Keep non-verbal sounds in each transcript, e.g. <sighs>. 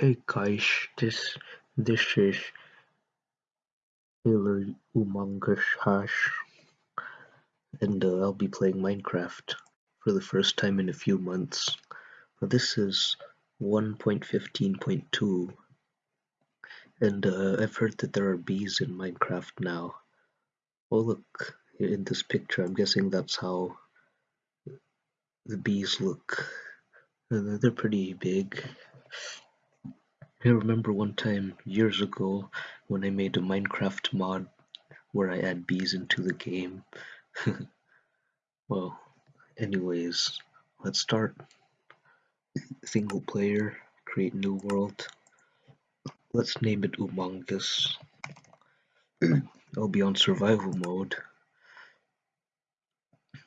Hey guys, this this is Taylor Humongous Hash, and uh, I'll be playing Minecraft for the first time in a few months. This is 1.15.2, and uh, I've heard that there are bees in Minecraft now. Oh look, in this picture, I'm guessing that's how the bees look. They're pretty big. I remember one time years ago when I made a Minecraft mod where I add bees into the game. <laughs> well, anyways, let's start. Single player, create new world. Let's name it Humongous. I'll be on survival mode.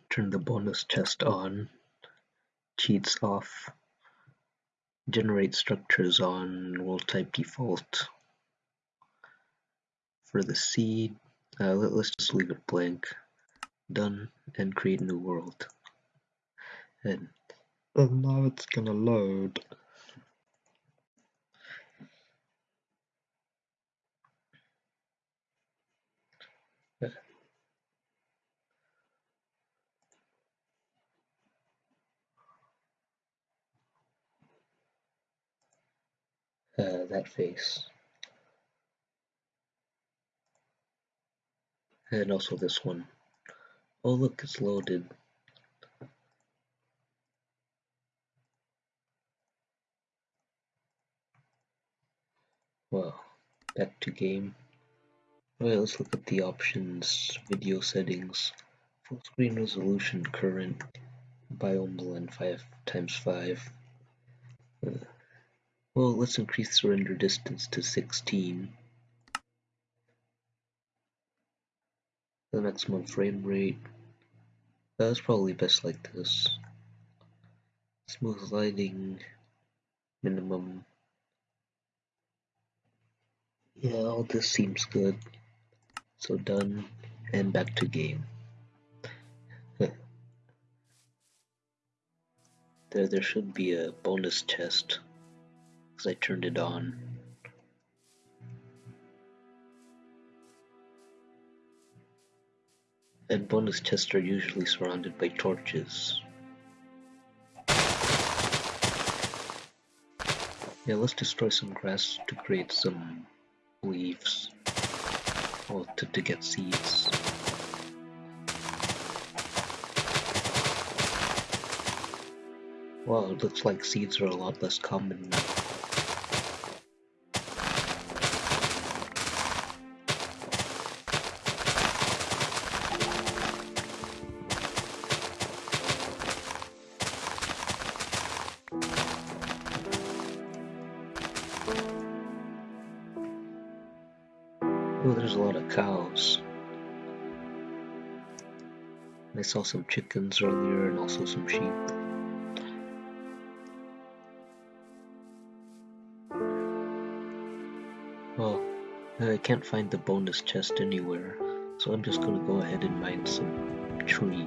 Turn the bonus chest on. Cheats off generate structures on world type default. For the seed, uh, let, us just leave it blank. Done and create new world. And, and now it's gonna load. Uh, that face. And also this one. Oh look, it's loaded. Well, back to game. Alright, let's look at the options, video settings, full screen resolution, current, biome blend 5 times 5. Uh, well, let's increase the render distance to 16. The maximum frame rate. That's probably best like this. Smooth lighting. Minimum. Yeah, all this seems good. So done, and back to game. <laughs> there, there should be a bonus chest because I turned it on. And bonus chests are usually surrounded by torches. Yeah, let's destroy some grass to create some leaves. Or to, to get seeds. Well, it looks like seeds are a lot less common now. Saw some chickens earlier and also some sheep. Well, I can't find the bonus chest anywhere, so I'm just gonna go ahead and mine some tree.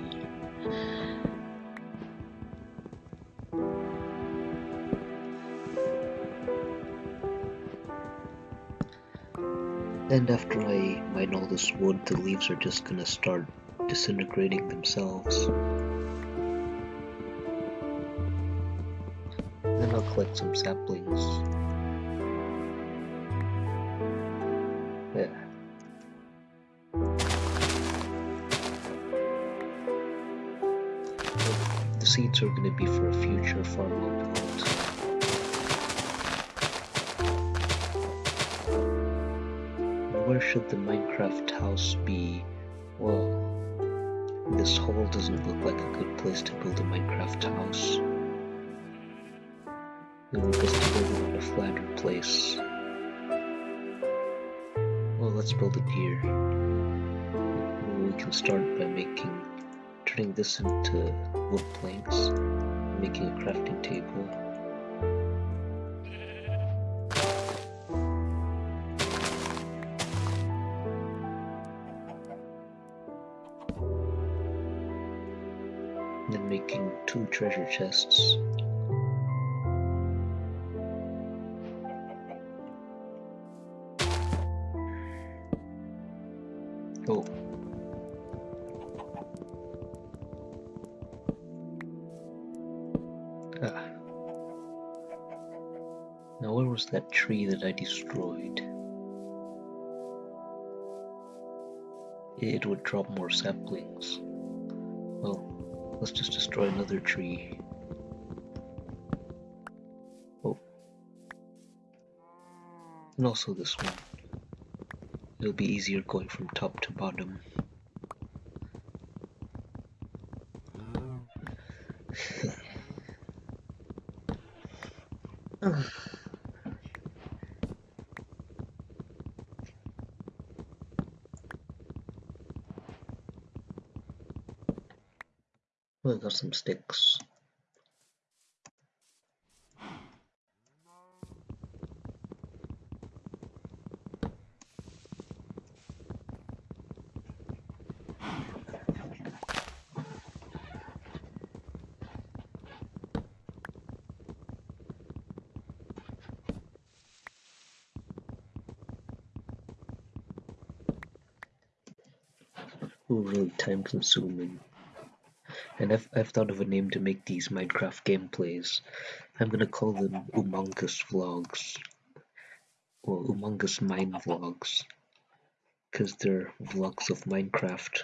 And after I mine all this wood, the leaves are just gonna start disintegrating themselves. Then I'll collect some saplings. Yeah. The seeds are gonna be for a future farm build. where should the Minecraft house be? Well, this hole doesn't look like a good place to build a Minecraft house. Would best to build it on a flatter place. Well, let's build it here. we can start by making, turning this into wood planks, making a crafting table. chests. Oh. Ah. Now where was that tree that I destroyed? It would drop more saplings. Let's just destroy another tree. Oh. And also this one. It'll be easier going from top to bottom. Some sticks. Really time consuming. And I've, I've thought of a name to make these Minecraft gameplays. I'm gonna call them Humongous Vlogs. Or Humongous Mine Vlogs. Because they're vlogs of Minecraft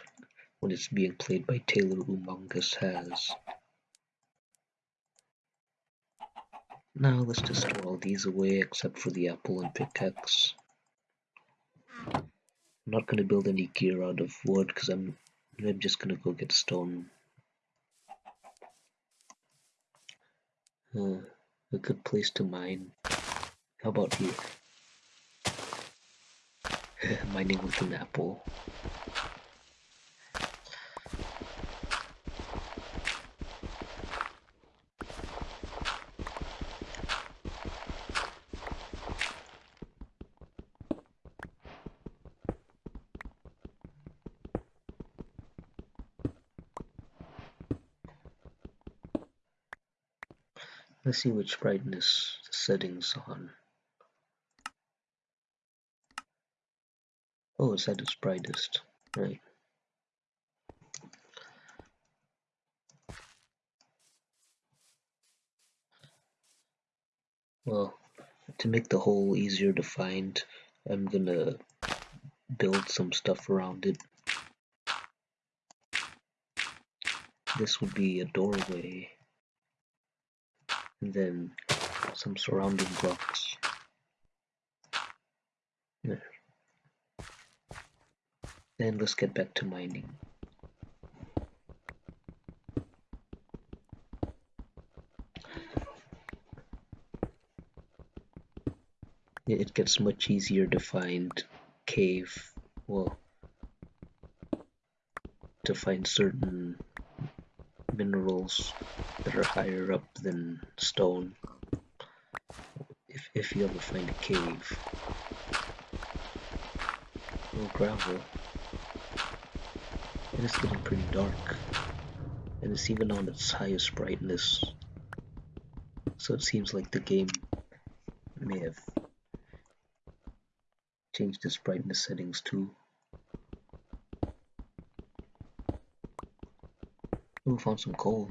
when it's being played by Taylor Humongous Has. Now let's just throw all these away except for the apple and pickaxe. I'm not gonna build any gear out of wood because I'm I'm just gonna go get stone. Uh, a good place to mine. How about here? <laughs> Mining with an apple. Let's see which brightness settings on. Oh, it's at its brightest, right. Well, to make the hole easier to find, I'm gonna build some stuff around it. This would be a doorway and then some surrounding blocks. There. Then let's get back to mining. It gets much easier to find cave, well, to find certain minerals that are higher up than stone. If, if you ever find a cave. Or gravel. It's getting pretty dark. And it's even on its highest brightness. So it seems like the game may have changed its brightness settings too we found some coal.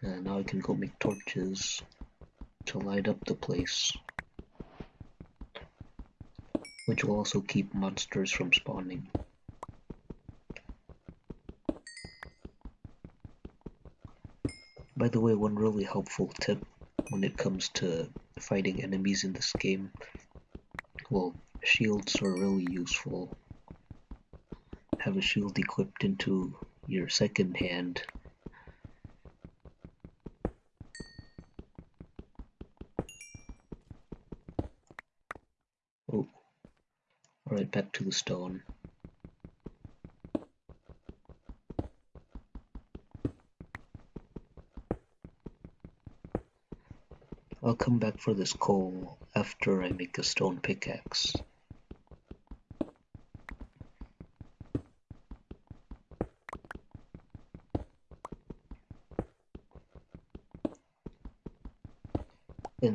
And now I can go make torches to light up the place. Which will also keep monsters from spawning. By the way, one really helpful tip when it comes to fighting enemies in this game, well, shields are really useful have a shield equipped into your second hand. Oh, alright, back to the stone. I'll come back for this coal after I make a stone pickaxe.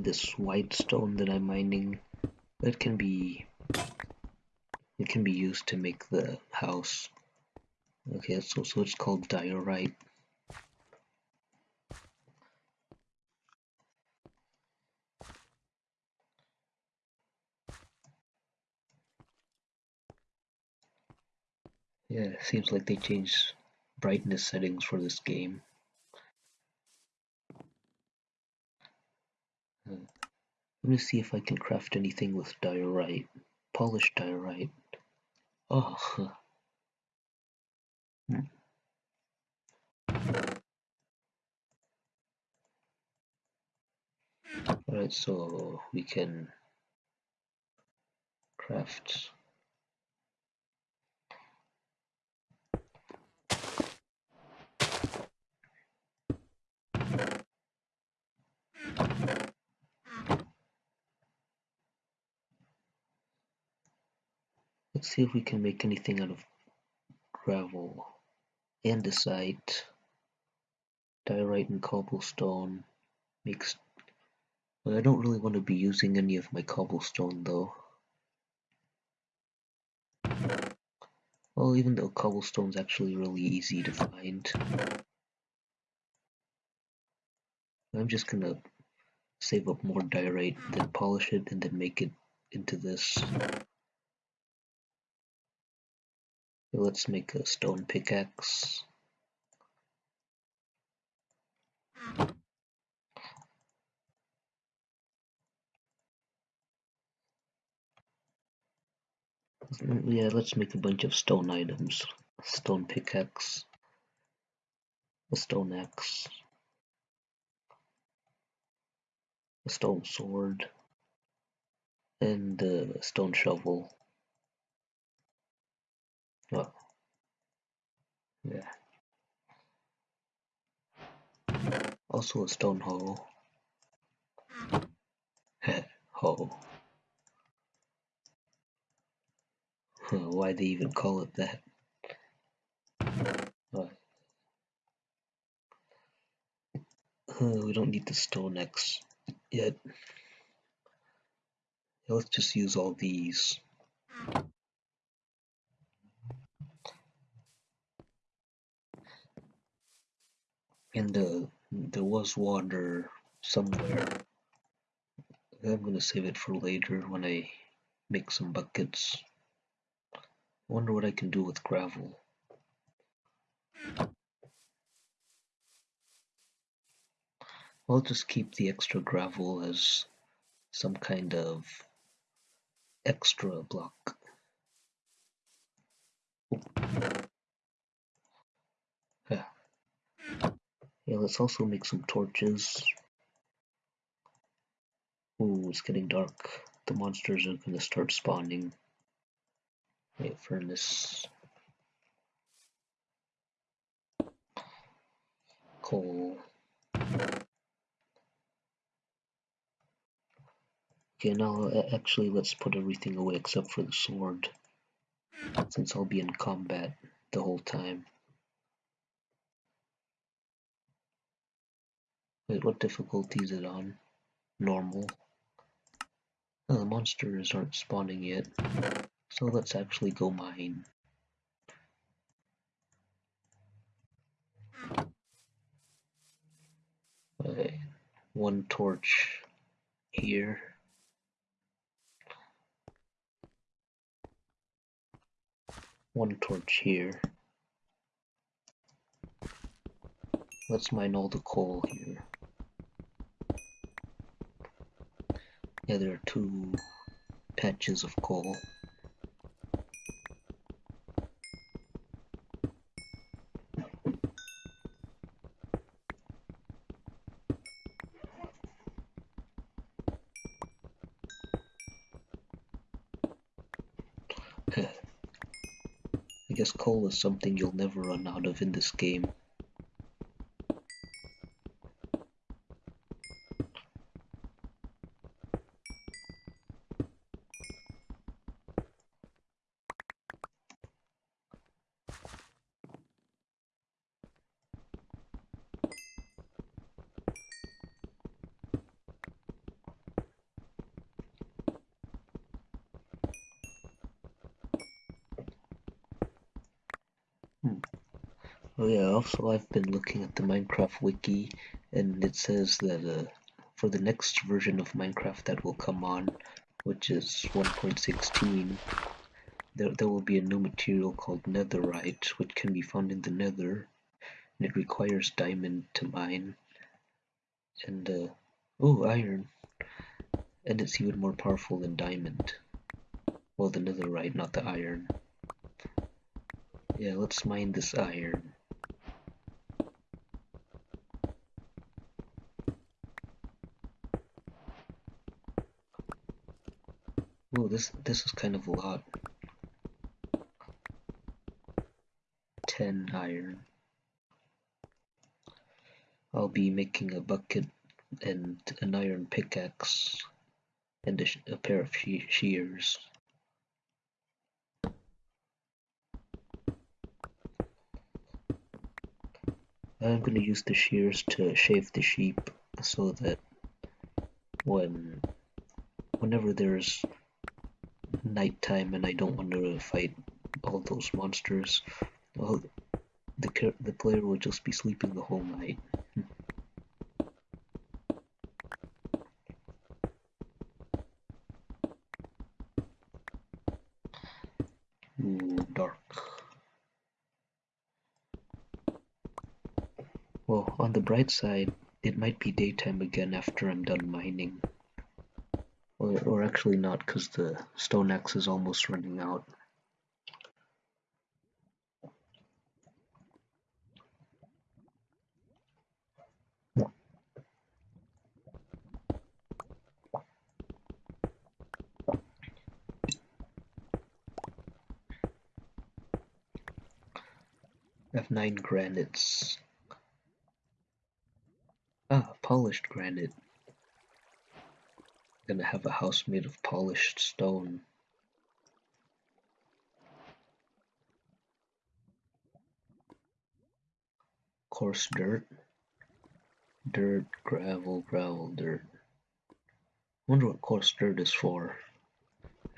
This white stone that I'm mining It can be it can be used to make the house. Okay, so so it's called diorite. Yeah, it seems like they changed brightness settings for this game. Uh, let me see if I can craft anything with diorite. Polished diorite. Oh. Hmm. Alright, so we can craft Let's see if we can make anything out of gravel, andesite, diorite and cobblestone. Makes I don't really want to be using any of my cobblestone though. Well, even though cobblestone's actually really easy to find. I'm just gonna save up more diorite, then polish it, and then make it into this. Let's make a stone pickaxe. Yeah, let's make a bunch of stone items. Stone pickaxe, a stone axe, a stone sword, and a stone shovel. Oh. Yeah. Also a stone hoe. hole. Why they even call it that? We don't need the stone axe yet. Let's just use all these. And uh, there was water somewhere. I'm gonna save it for later when I make some buckets. I wonder what I can do with gravel. I'll just keep the extra gravel as some kind of extra block. Yeah. Yeah, let's also make some torches. Ooh, it's getting dark. The monsters are gonna start spawning. Wait, furnace. Coal. Okay, now uh, actually let's put everything away except for the sword. Since I'll be in combat the whole time. What difficulty is it on? Normal. Oh, the monsters aren't spawning yet. So let's actually go mine. Okay, one torch here. One torch here. Let's mine all the coal here. Yeah, there are two patches of coal. <laughs> I guess coal is something you'll never run out of in this game. Also I've been looking at the Minecraft wiki and it says that uh, for the next version of Minecraft that will come on, which is 1.16, there, there will be a new material called netherite, which can be found in the nether, and it requires diamond to mine. And, uh, oh, iron. And it's even more powerful than diamond. Well, the netherite, not the iron. Yeah, let's mine this iron. Oh, this this is kind of a lot. 10 iron. I'll be making a bucket and an iron pickaxe and a, a pair of she shears. I'm going to use the shears to shave the sheep so that when whenever there's nighttime and I don't want to fight all those monsters, well, the the player will just be sleeping the whole night. Hmm. Ooh, dark. Well, on the bright side, it might be daytime again after I'm done mining. Or, or actually not, because the stone axe is almost running out. I have nine granites. Ah, polished granite gonna have a house made of polished stone. Coarse dirt. Dirt, gravel, gravel, dirt. wonder what coarse dirt is for.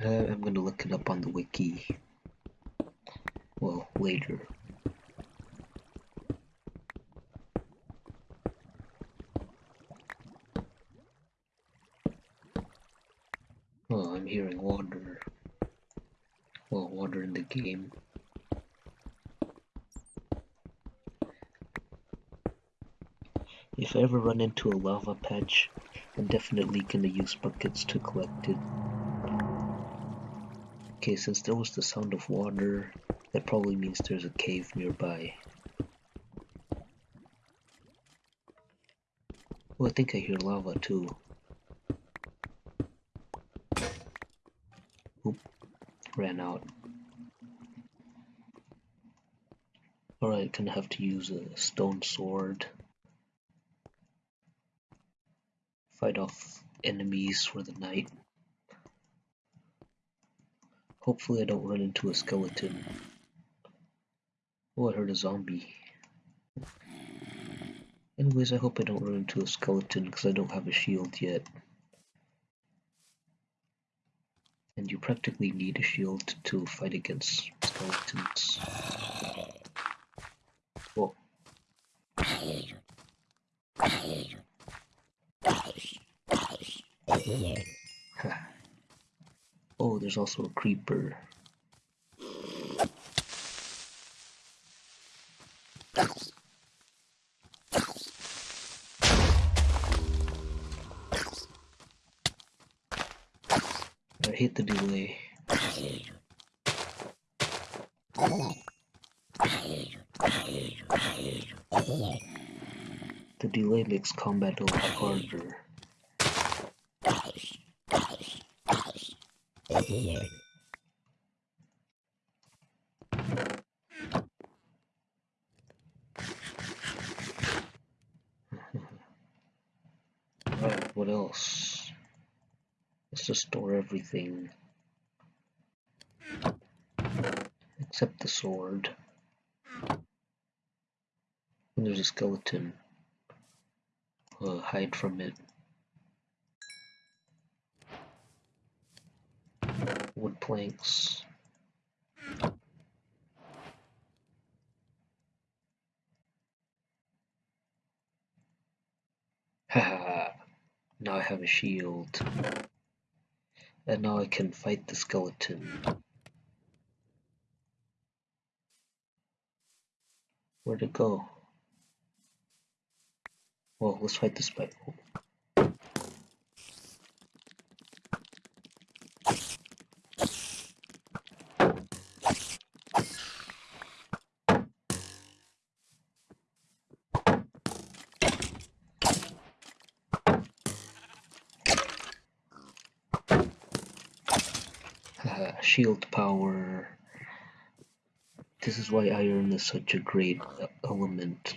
Uh, I'm gonna look it up on the wiki. Well, later. I'm hearing water. Well, water in the game. If I ever run into a lava patch, I'm definitely gonna use buckets to collect it. Okay, since there was the sound of water, that probably means there's a cave nearby. Oh, I think I hear lava too. ran out. Alright, gonna have to use a stone sword. Enemies for the night. Hopefully I don't run into a skeleton. Oh, I heard a zombie. Anyways, I hope I don't run into a skeleton because I don't have a shield yet. and you practically need a shield to fight against skeletons. Whoa. oh, there's also a creeper. I hate the delay. The delay makes combat a lot harder. What else? to store everything except the sword. And there's a skeleton. Uh, hide from it. planks. Haha, <laughs> now I have a shield. And now I can fight the skeleton. Where'd it go? Well, let's fight the spike. Is why iron is such a great uh, element.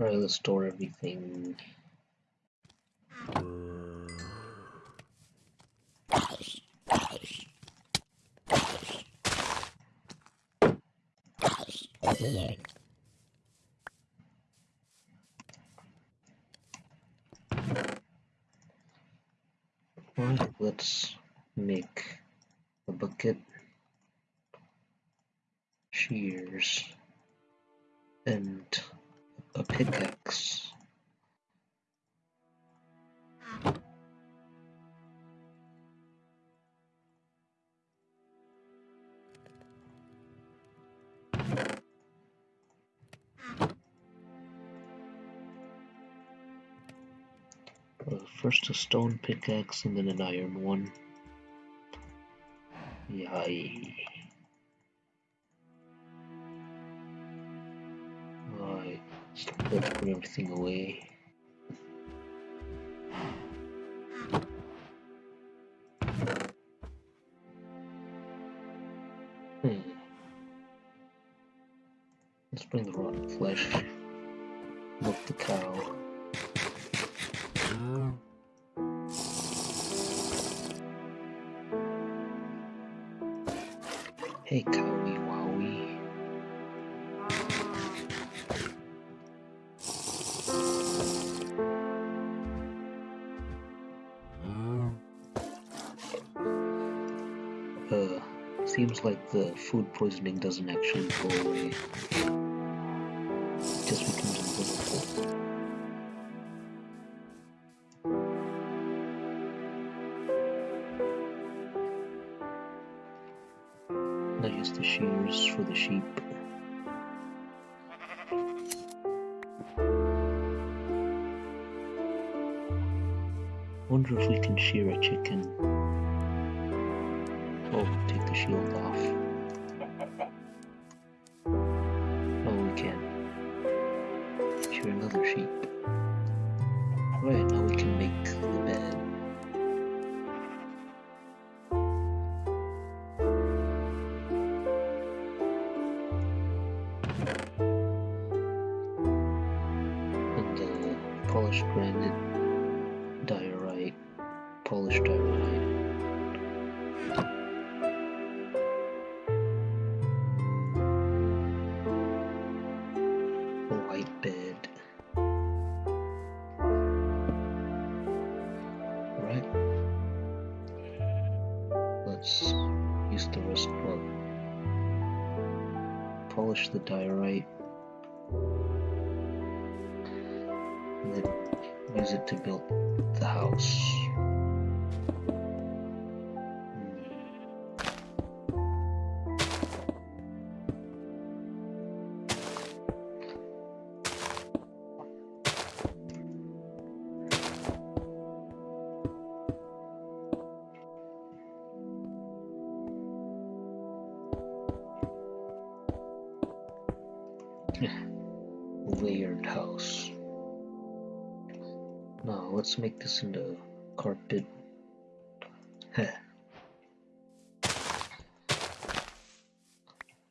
Alright, everything. Alright, let's make a bucket, shears, and a pickaxe. A stone pickaxe and then an iron one. Yay. Let's put everything away. Food poisoning doesn't actually go away. Just becomes invisible. I use the shears for the sheep. wonder if we can shear a chicken. Oh, take the shield off.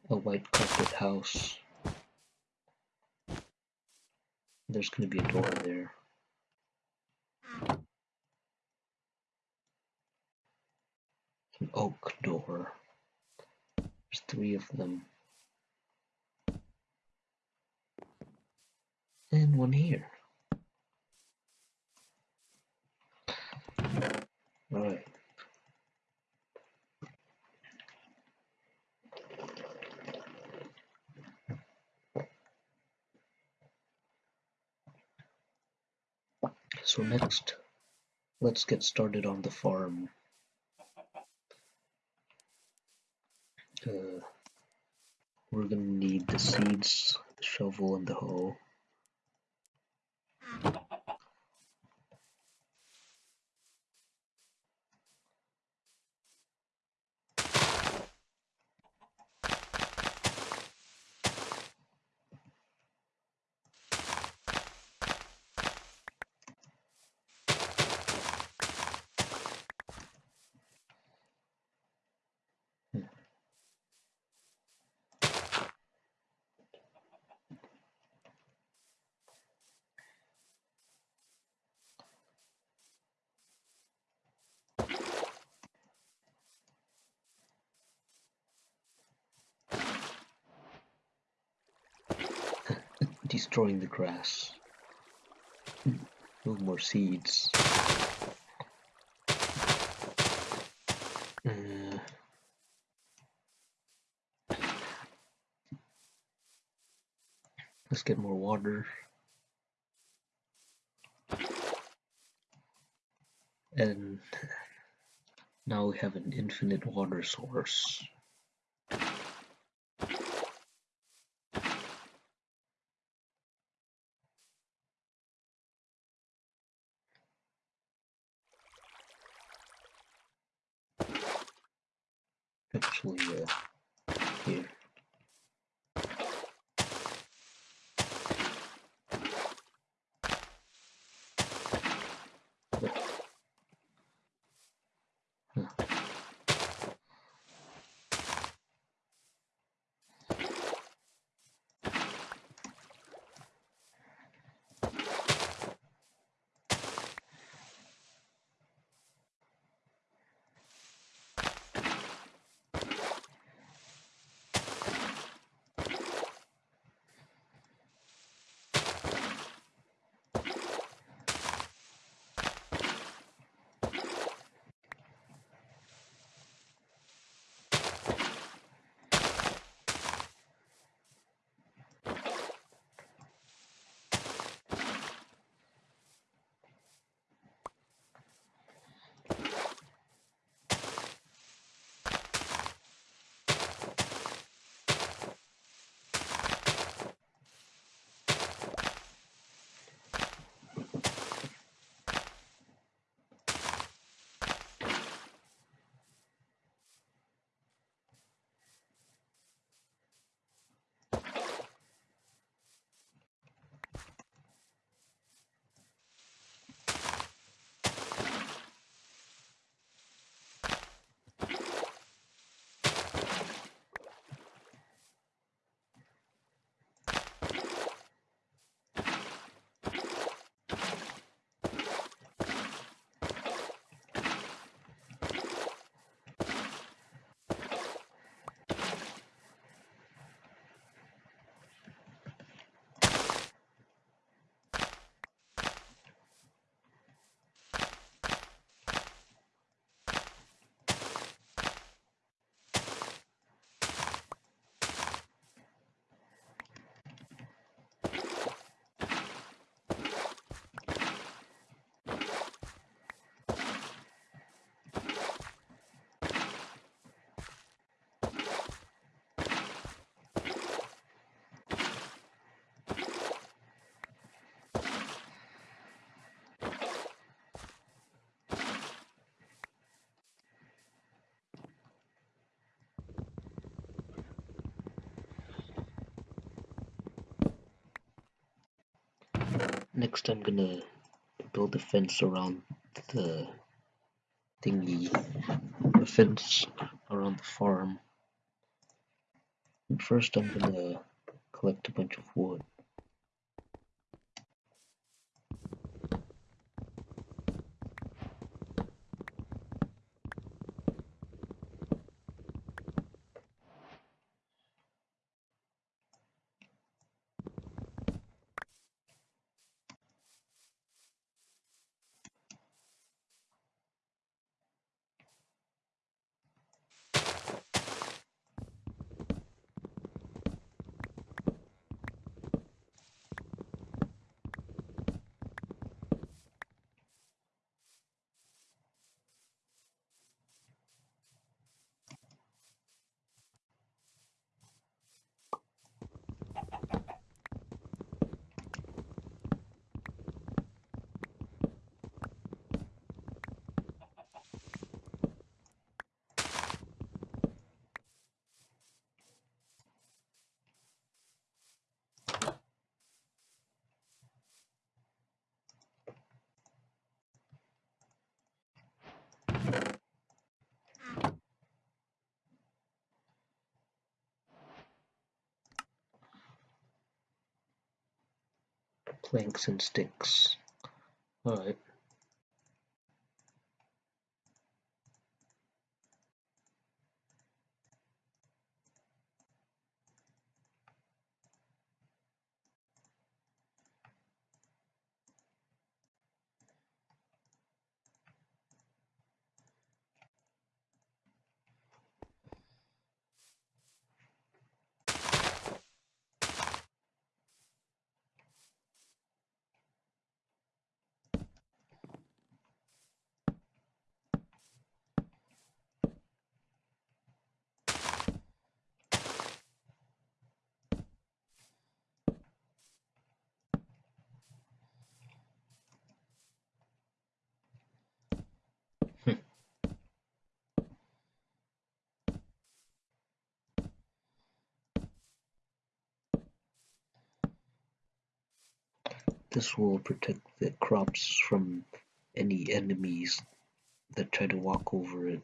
a white carpet house. There's going to be a door there. An oak door. There's three of them. And one here. Alright. So next, let's get started on the farm. Uh, we're gonna need the seeds, the shovel, and the hoe. Destroying the grass. <laughs> No more seeds. Uh, let's get more water. And now we have an infinite water source. Next I'm gonna build a fence around the thingy, a fence around the farm. First I'm gonna collect a bunch of wood. Planks and sticks. Alright. This will protect the crops from any enemies that try to walk over it.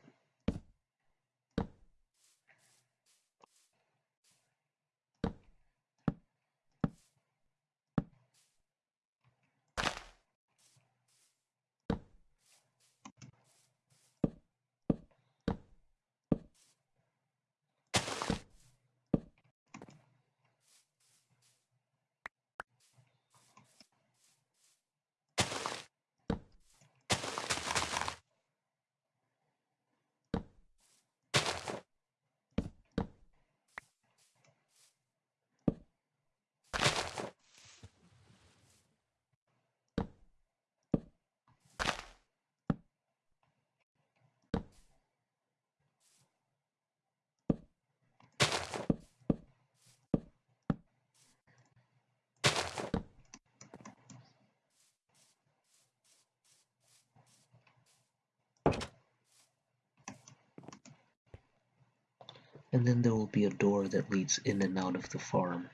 And then there will be a door that leads in and out of the farm.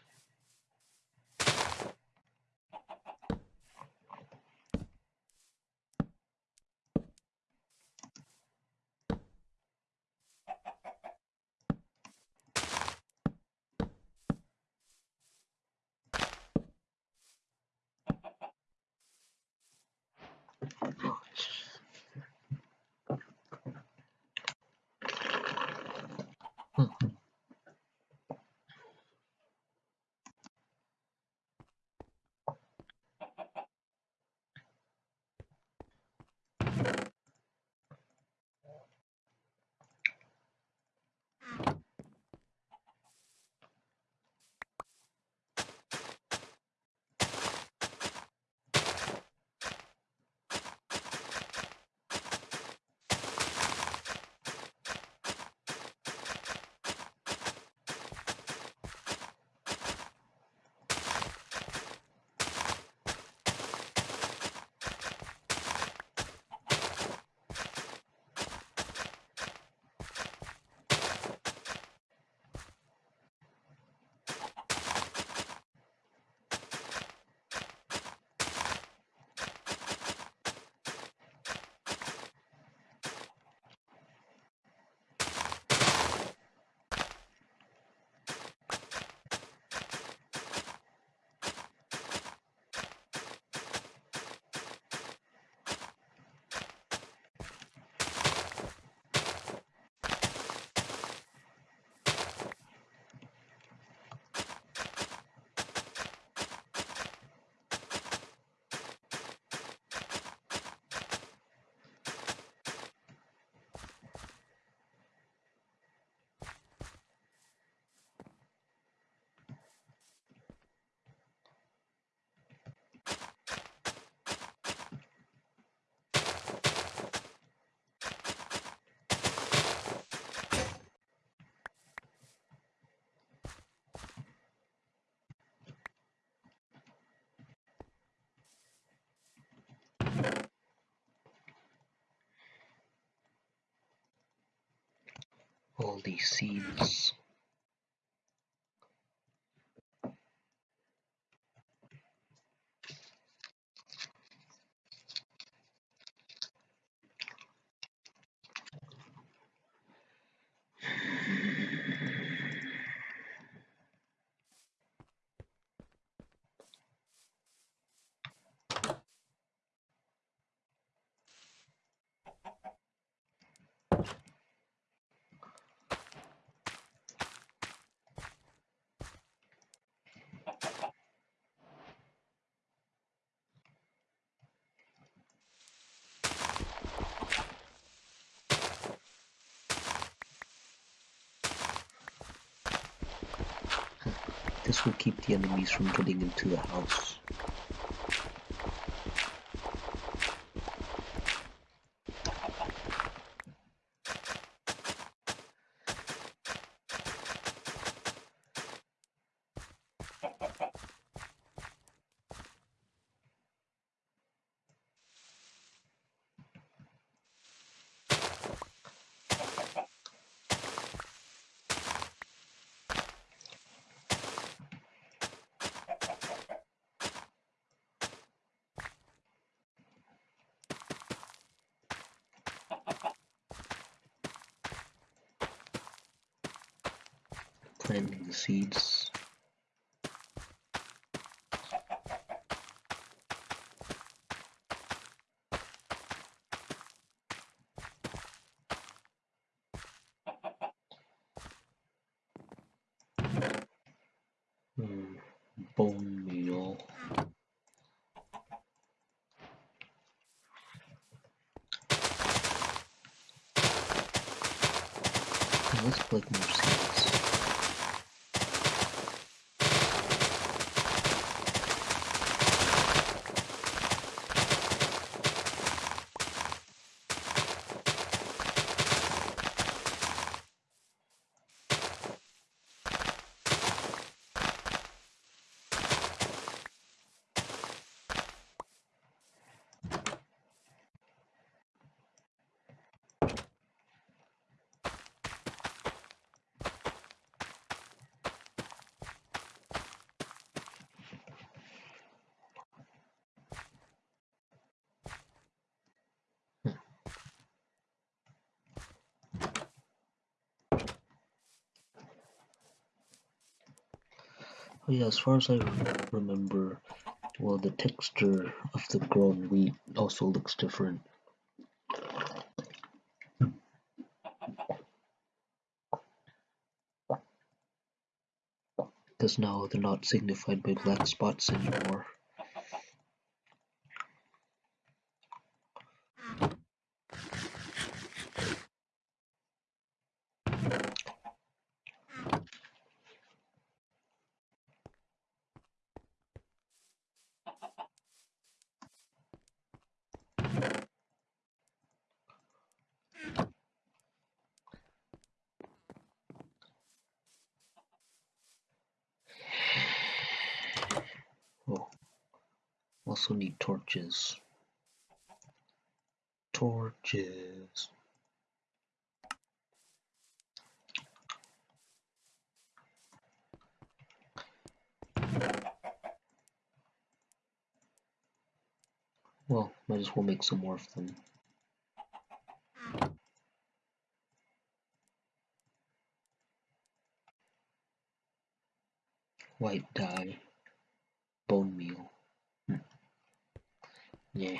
All these seeds This will keep the enemies from getting into the house. planting the seeds. Hmm, bone meal. Let's collect more seeds. Yeah, as far as I remember, well, the texture of the grown wheat also looks different. Because now they're not signified by black spots anymore. Also need torches. Torches. Well, might as well make some more of them. White dye. Bone meal. Yeah.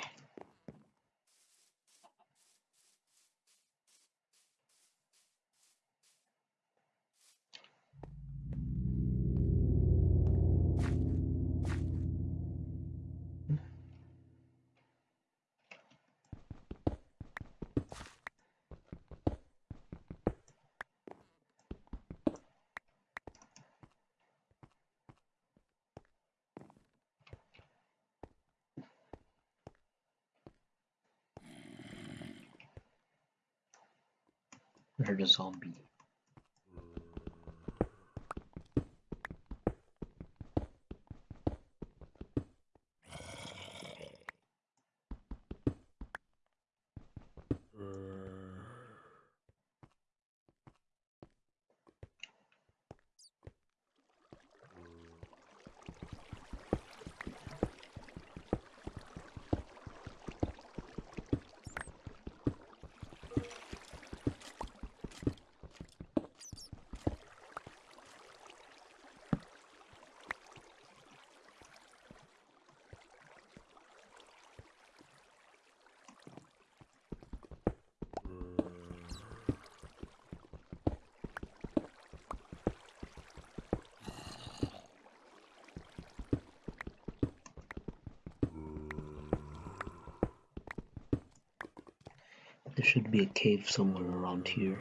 I heard zombie. be a cave somewhere around here.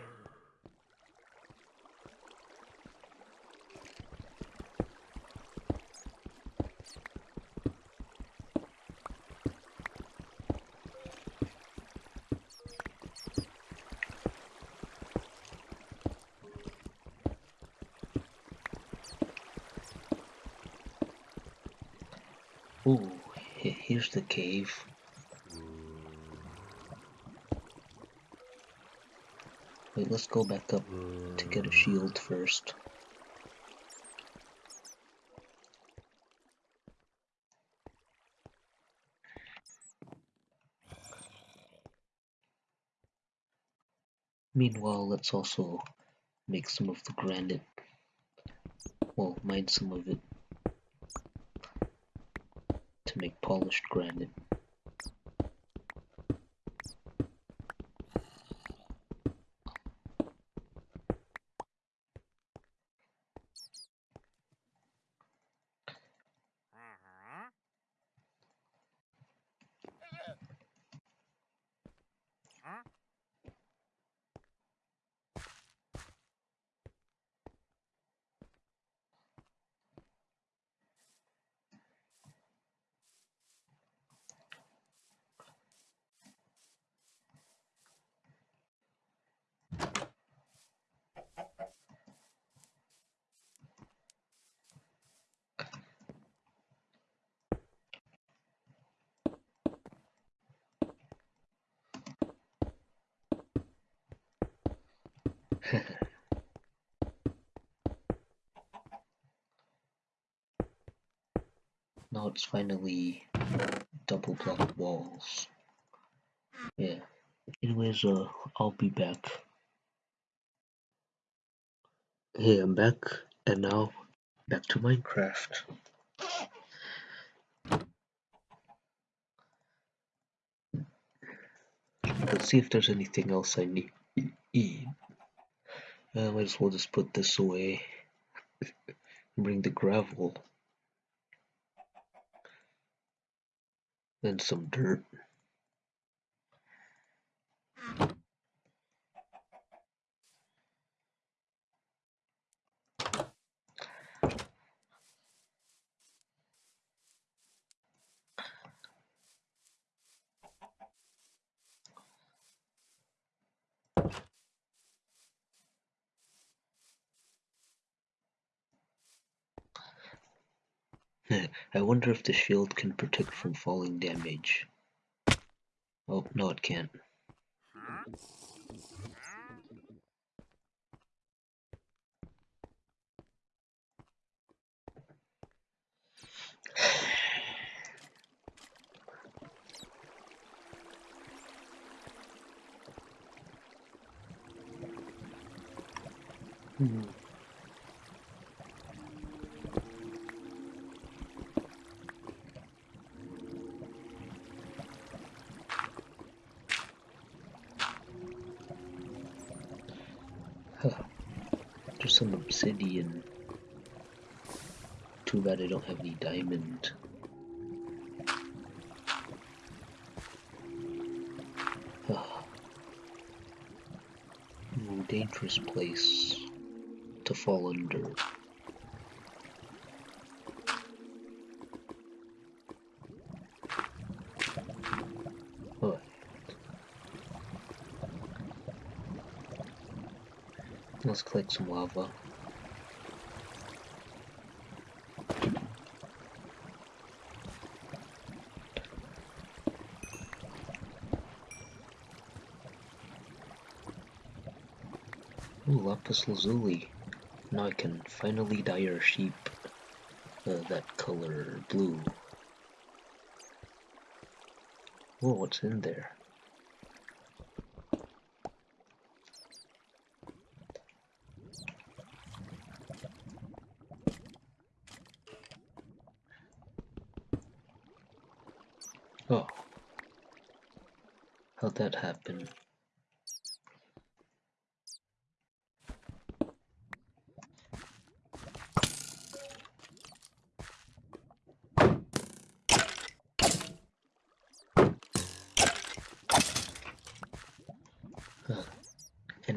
Ooh, here's the cave. Wait, let's go back up to get a shield first. Meanwhile, let's also make some of the granite. Well, mine some of it to make polished granite. <laughs> now it's finally double block walls. Yeah. Anyways, uh, I'll be back. Hey, I'm back, and now back to Minecraft. Let's see if there's anything else I need. I might as well just put this away. <laughs> Bring the gravel. Then some dirt. If the shield can protect from falling damage. Oh, no it can't. hmm. Just some obsidian. Too bad I don't have any diamond. <sighs> Oh. Dangerous place to fall under. Let's collect some lava. Ooh, lapis lazuli. Now I can finally dye our sheep uh, that color blue. Whoa, what's in there? Oh. How'd that happen?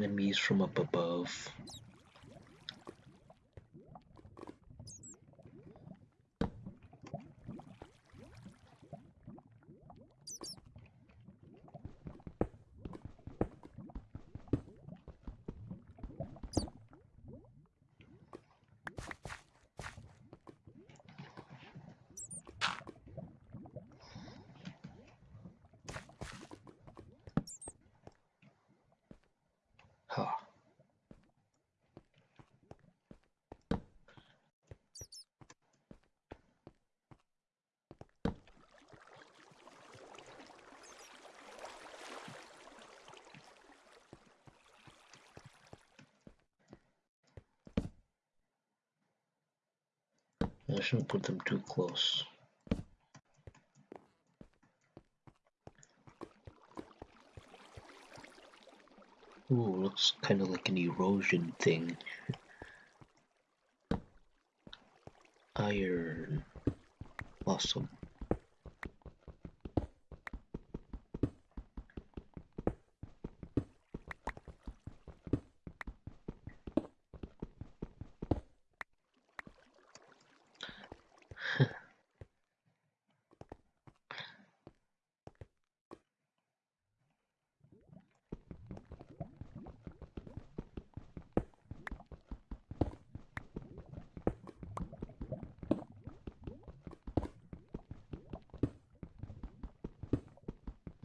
Enemies from up above. Shouldn't put them too close. Ooh, looks kind of like an erosion thing. Iron. Awesome.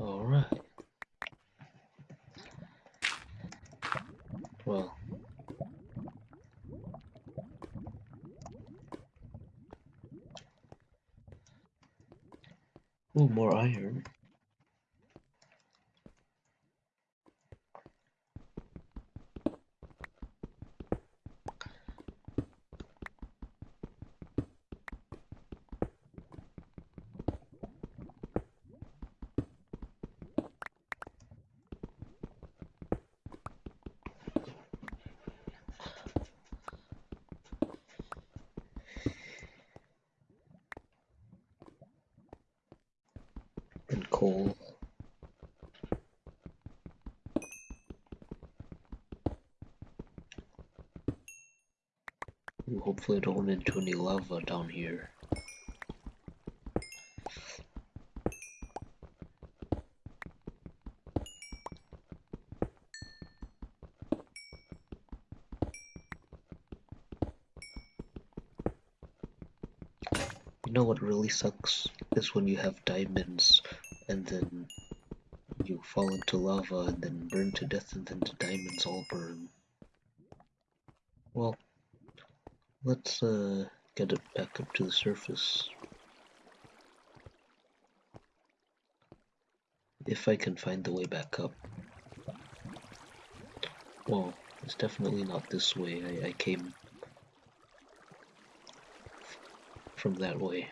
Alright. Well. Ooh, more iron. and coal. Ooh, hopefully I don't run into any lava down here. You know what really sucks is when you have diamonds and then you fall into lava and then burn to death and then the diamonds all burn. Well, let's uh, get it back up to the surface. If I can find the way back up. Well, it's definitely not this way. I, I came from that way.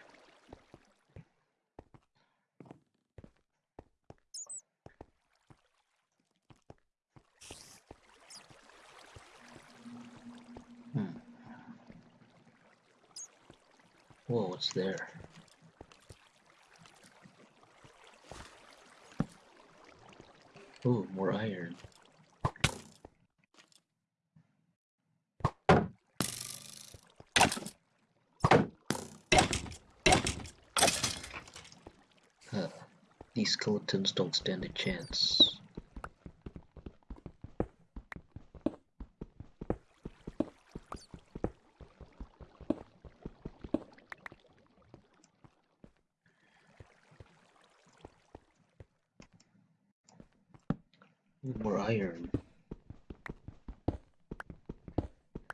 Whoa, what's there? Ooh, more iron. Huh. These skeletons don't stand a chance. more iron.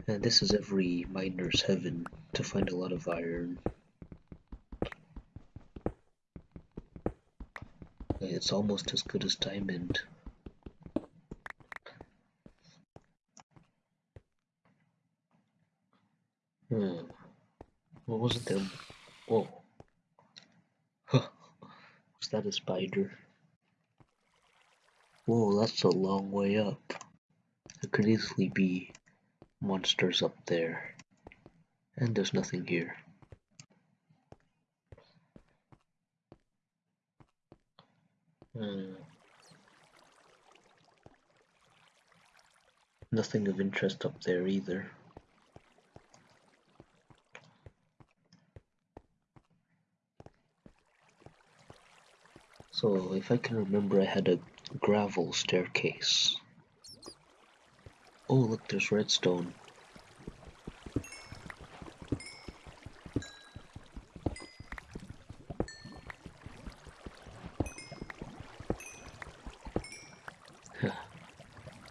And this is every miner's heaven to find a lot of iron. It's almost as good as diamond. Hmm. What was it then? Whoa. Huh. Was that a spider? Whoa, that's a long way up. It could easily be monsters up there. And there's nothing here. Hmm. Nothing of interest up there either. So if I can remember I had a gravel staircase. Oh look there's redstone.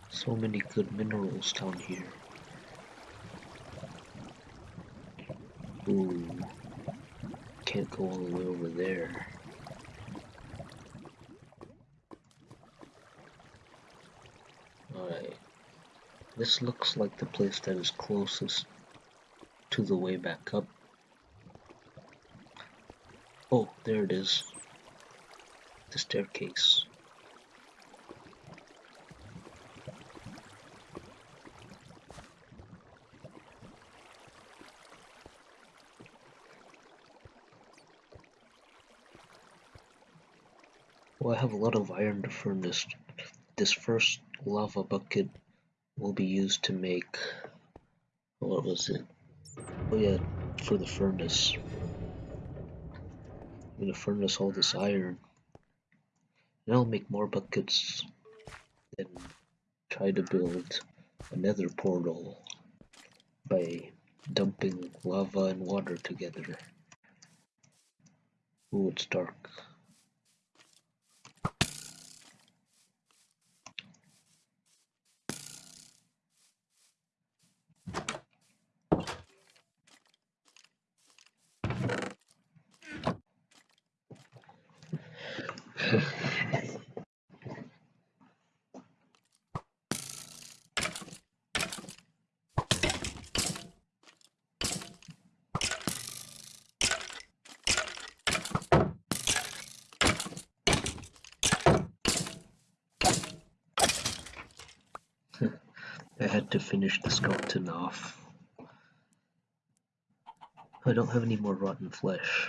so many good minerals down here. Ooh, can't go all the way over there. This looks like the place that is closest to the way back up. Oh, there it is. The staircase. Well, I have a lot of iron to furnace. This first lava bucket will be used to make... What was it? Oh yeah, for the furnace. I'm gonna furnace all this iron. And I'll make more buckets and try to build another portal by dumping lava and water together. Ooh, it's dark. I had to finish the skeleton off. I don't have any more rotten flesh.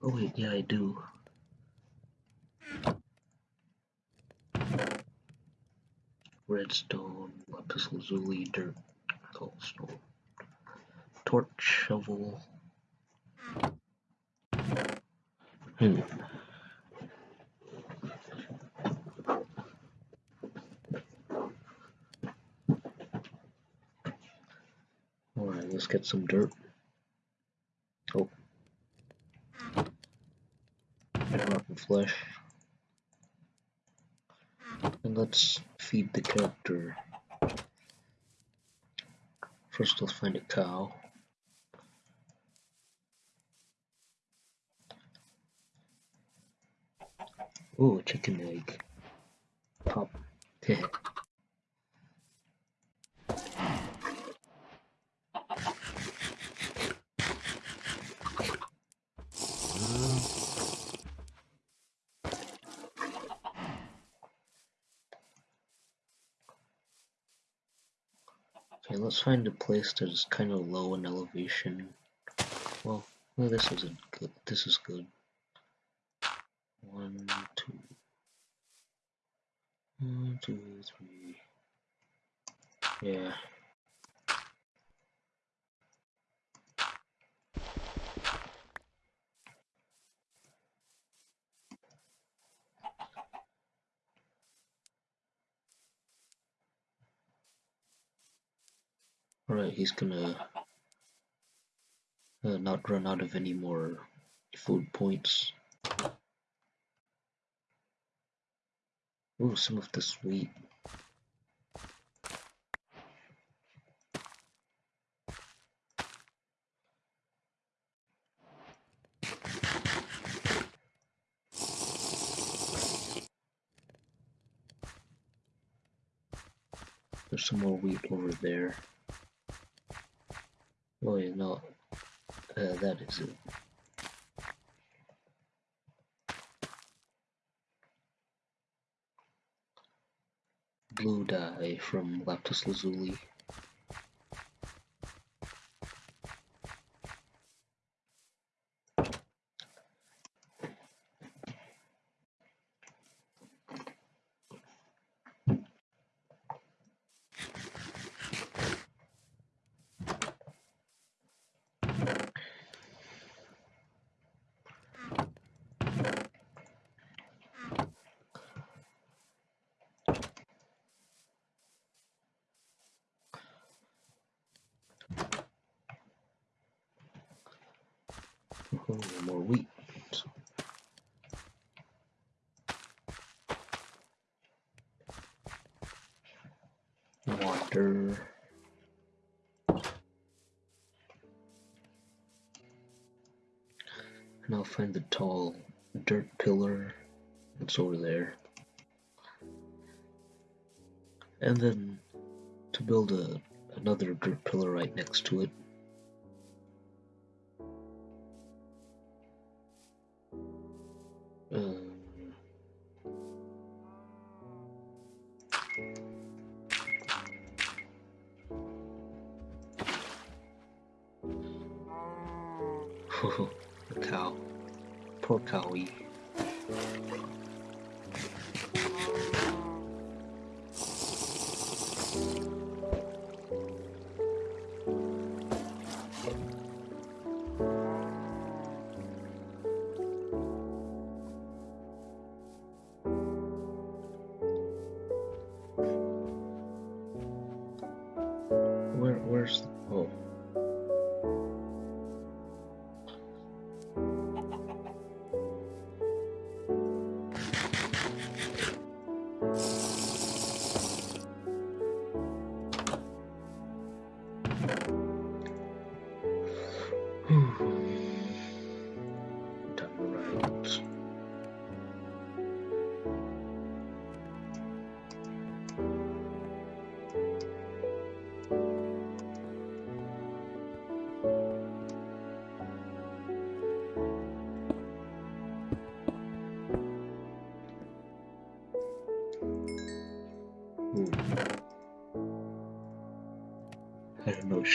Oh wait, yeah I do. Redstone, lapis lazuli, dirt, cobblestone, torch, shovel. Hmm. Alright, let's get some dirt. Oh. And rotten flesh. And let's feed the character. First let's find a cow. Ooh, chicken egg. Pop. Okay, let's find a place that is kind of low in elevation. Well, well, this isn't good. This is good. One, two, one, two, three. Yeah. Alright, he's gonna uh, not run out of any more food points. Ooh, some of the sweet. There's some more wheat over there. Oh yeah, no, uh, that is it. blue dye from lapis lazuli. Oh, more wheat. Water. And I'll find the tall dirt pillar that's over there. And then to build a another dirt pillar right next to it.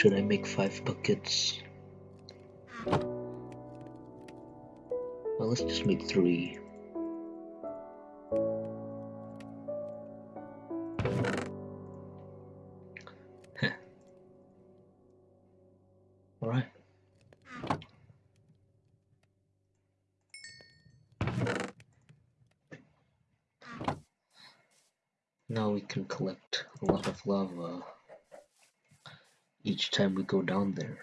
Should I make five buckets? Well, let's just make three. Time we go down there.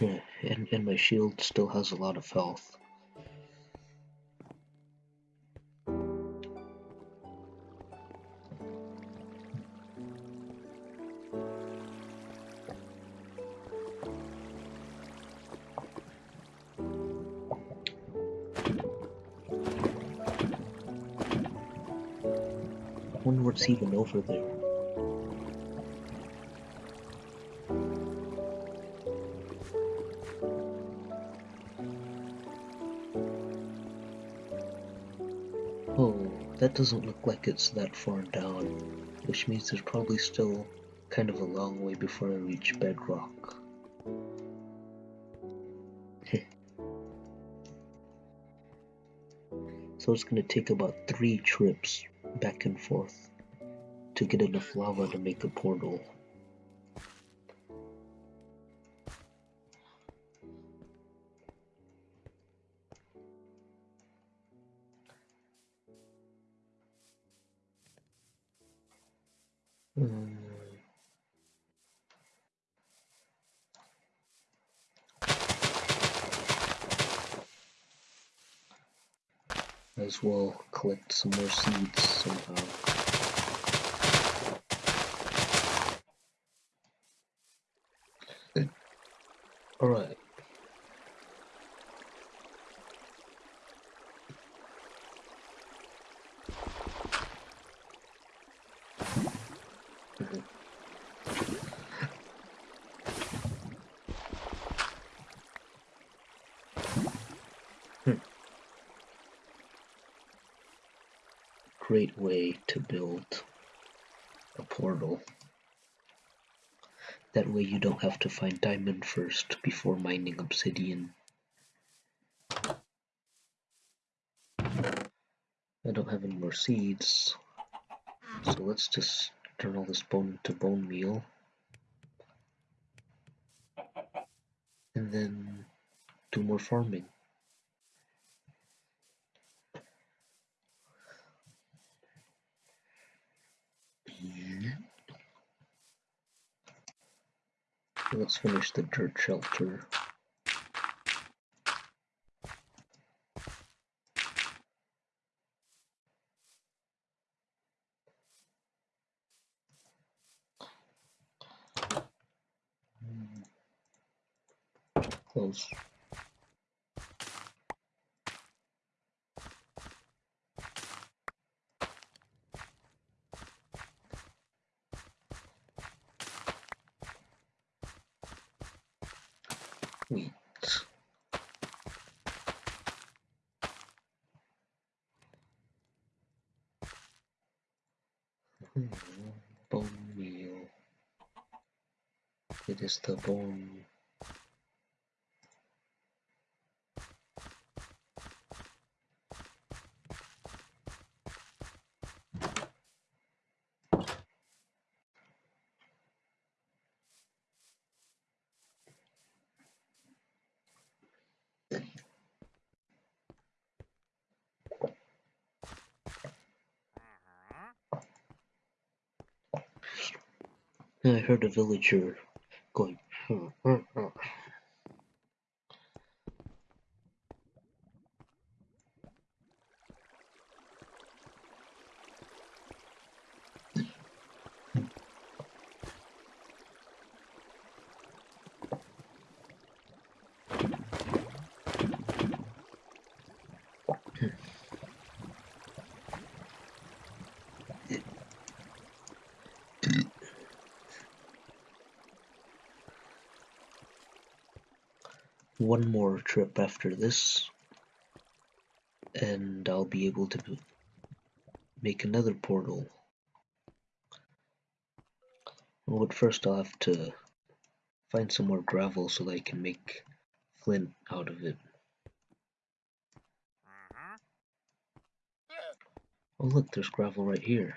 Yeah, and, and my shield still has a lot of health. What's even over there. Oh, that doesn't look like it's that far down, which means there's probably still kind of a long way before I reach bedrock. <laughs> so it's gonna take about three trips back and forth to get enough lava to make a portal. Hmm. As well collect some more seeds somehow. Alright. Mhm. Hmm. Great way to build a portal. That way you don't have to find diamond first before mining obsidian. I don't have any more seeds, so let's just turn all this bone to bone meal. And then do more farming. Let's finish the dirt shelter. Close. Wheat. Hmm, bone meal. It is the bone I heard a villager going. "Hmm, hmm, hmm." One more trip after this, and I'll be able to make another portal. But first I'll have to find some more gravel so that I can make flint out of it. Mm-hmm. Oh look, there's gravel right here.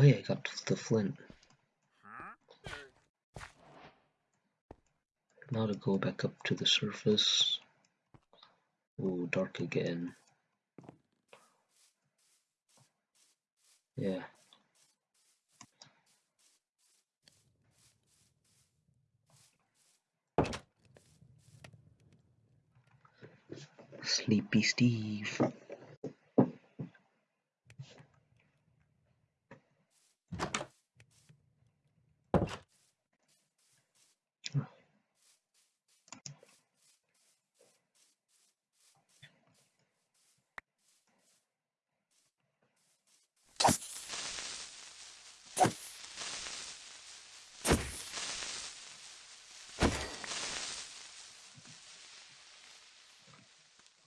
Oh yeah, I got the flint. Now to go back up to the surface. Oh, dark again. Yeah. Sleepy Steve.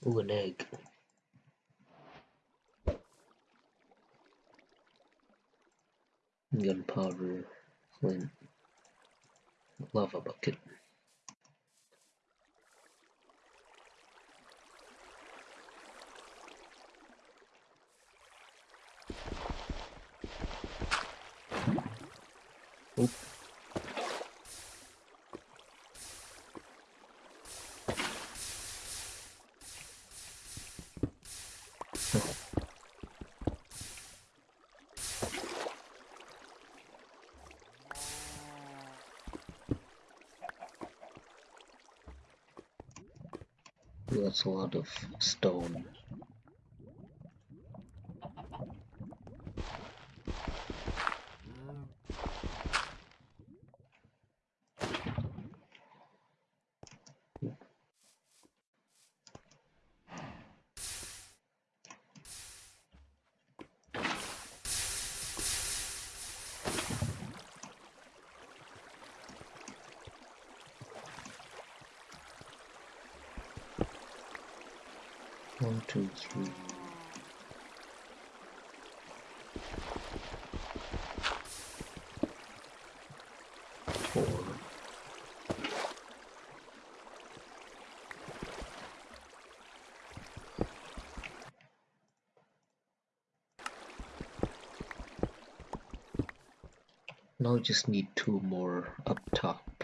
Oh, an egg. Gunpowder, flint, lava bucket. Oop. That's a lot of stone. One, two, three. Four. Now just need two more up top.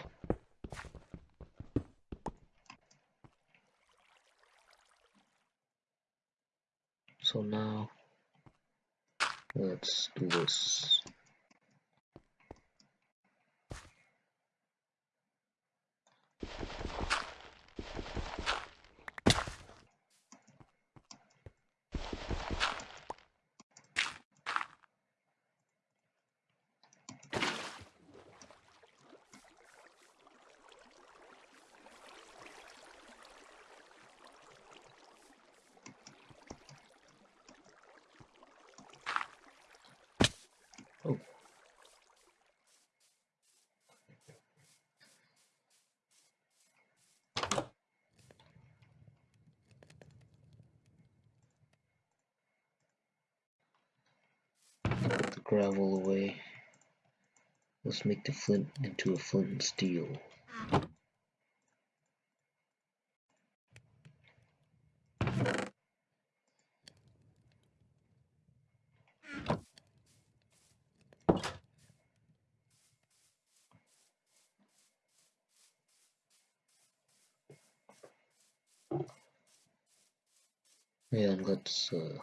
So now let's do this. Gravel away. Let's make the flint into a flint and steel. And let's uh,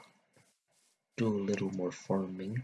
do a little more farming.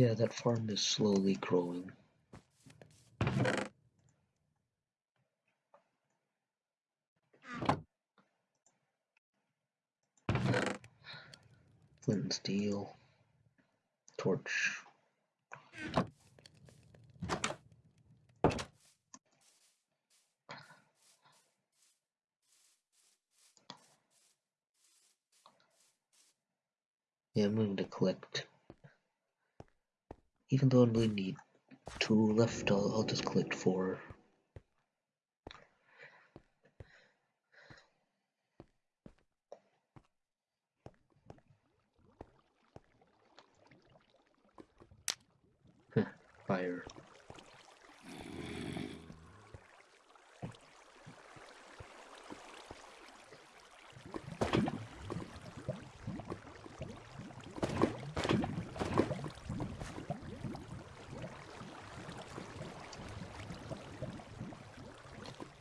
Yeah, that farm is slowly growing. Flint and steel. Torch. Yeah, I'm going to collect even though I only need two left, I'll, I'll just collect four. Fire.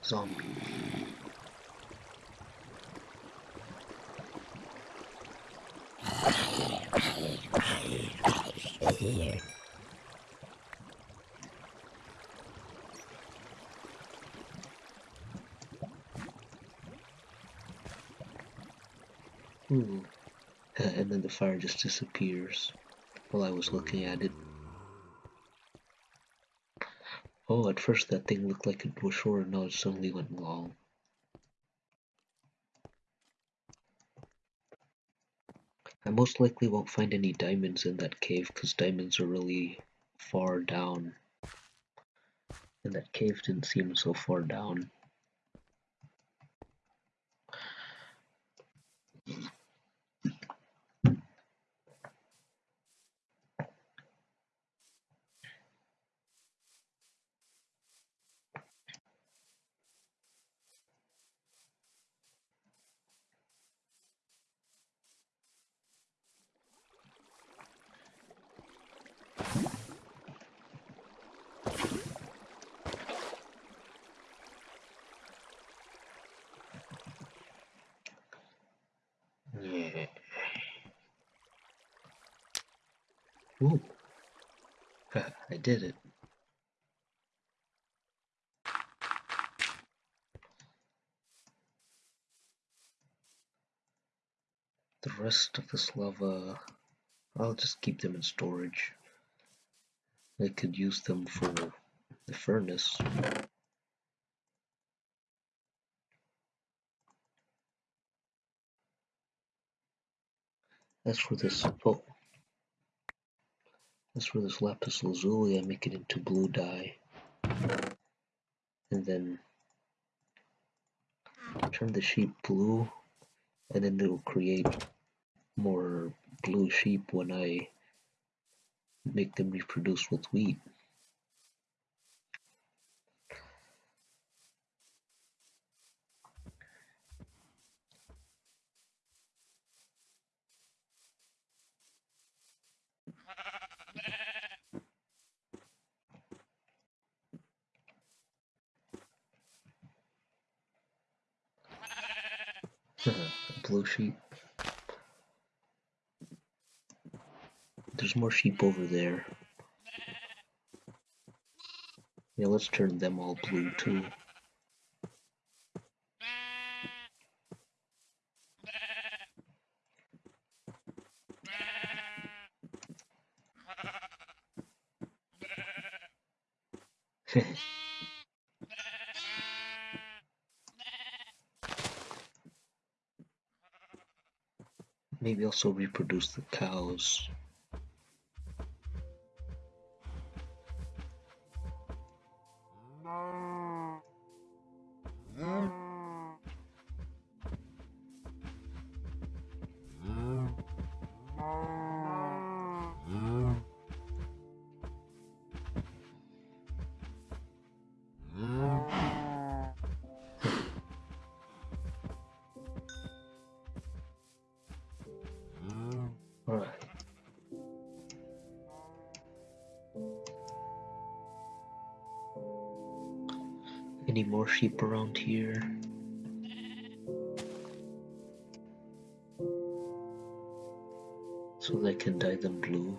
zombie. Ooh. and then the fire just disappears while I was looking at it. Oh, at first that thing looked like it was short, and now it suddenly went long. I most likely won't find any diamonds in that cave because diamonds are really far down. And that cave didn't seem so far down. Ooh. Did it. The rest of this lava, I'll just keep them in storage. I could use them for the furnace. As for this, oh, this lapis lazuli, I make it into blue dye. And then turn the sheep blue, and then it'll create more blue sheep when I make them reproduce with wheat. more sheep over there. Yeah, let's turn them all blue too. <laughs> Maybe also reproduce the cows. Sheep around here? So they can dye them blue.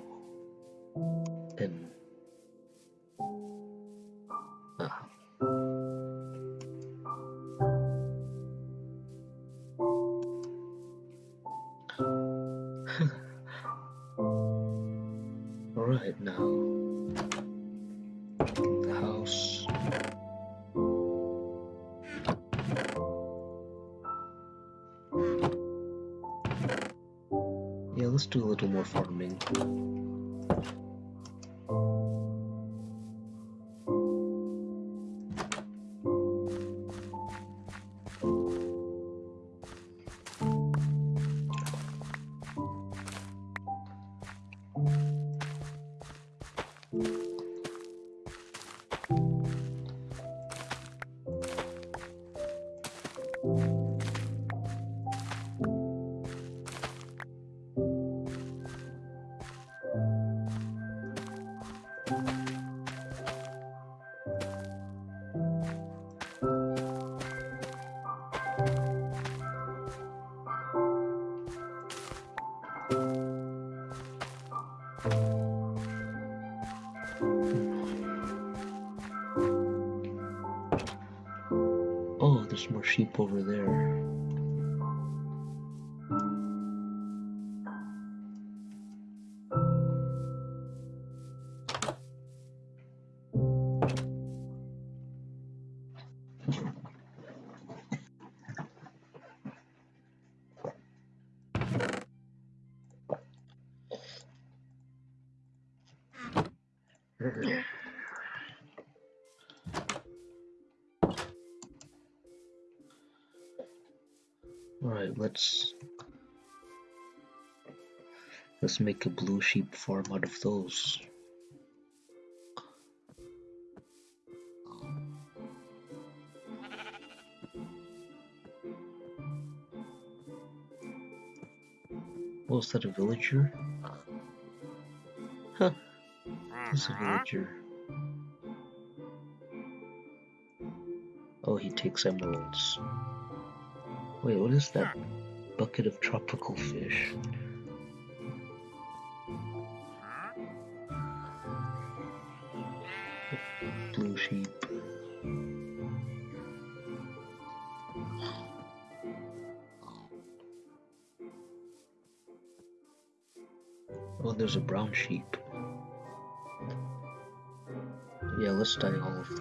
Over there. Let's let's make a blue sheep farm out of those. Was that a villager? Huh. That's a mm-hmm. villager. Oh, he takes emeralds. Wait, what is that bucket of tropical fish? Blue sheep. Oh, there's a brown sheep. Yeah, let's dye all of them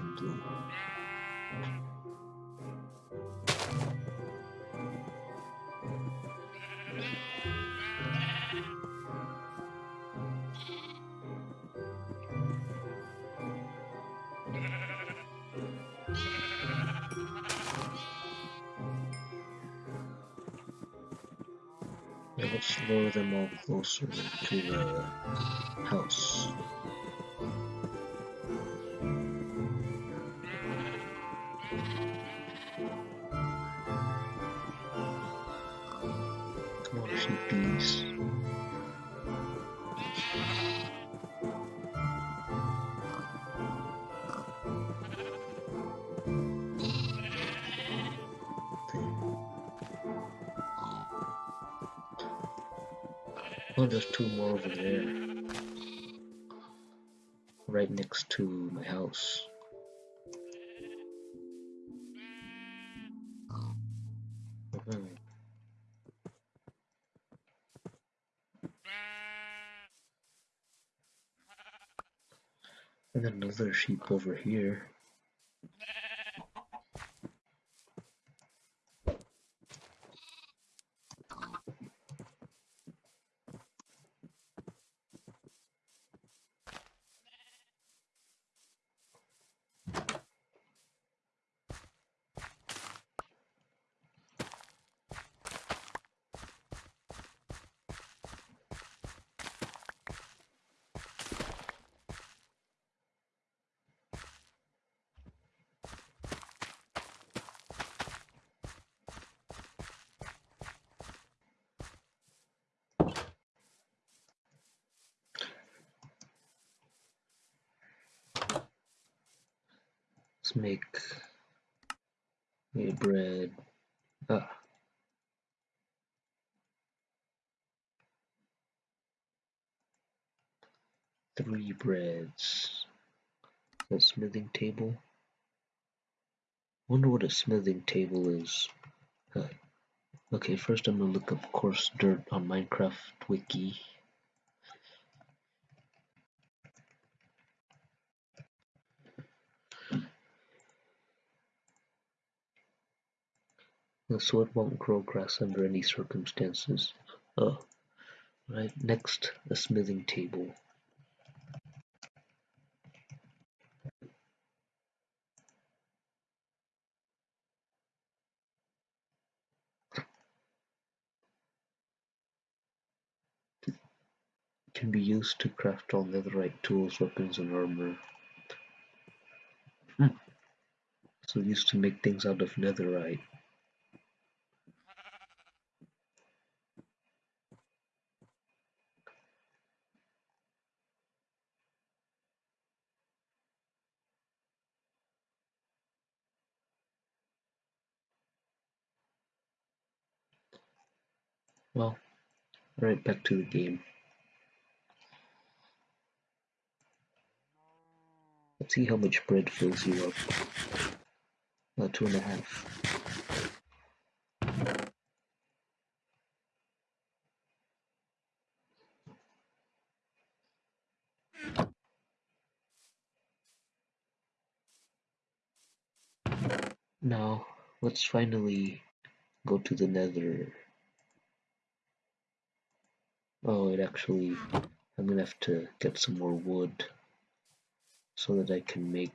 to the house. Over there. Right next to my house. Mhm. And another sheep over here. Make a bread. Ah. Three breads. A smithing table. Wonder what a smithing table is. Uh, okay, first I'm gonna look up coarse dirt on Minecraft Wiki. The sword won't grow grass under any circumstances. Oh, right. Next, a smithing table. Can be used to craft all netherite tools, weapons, and armor. Hmm. So used to make things out of netherite. Well, right back to the game. Let's see how much bread fills you up. Uh, two and a half. Now, let's finally go to the nether. Oh, it actually, I'm gonna have to get some more wood so that I can make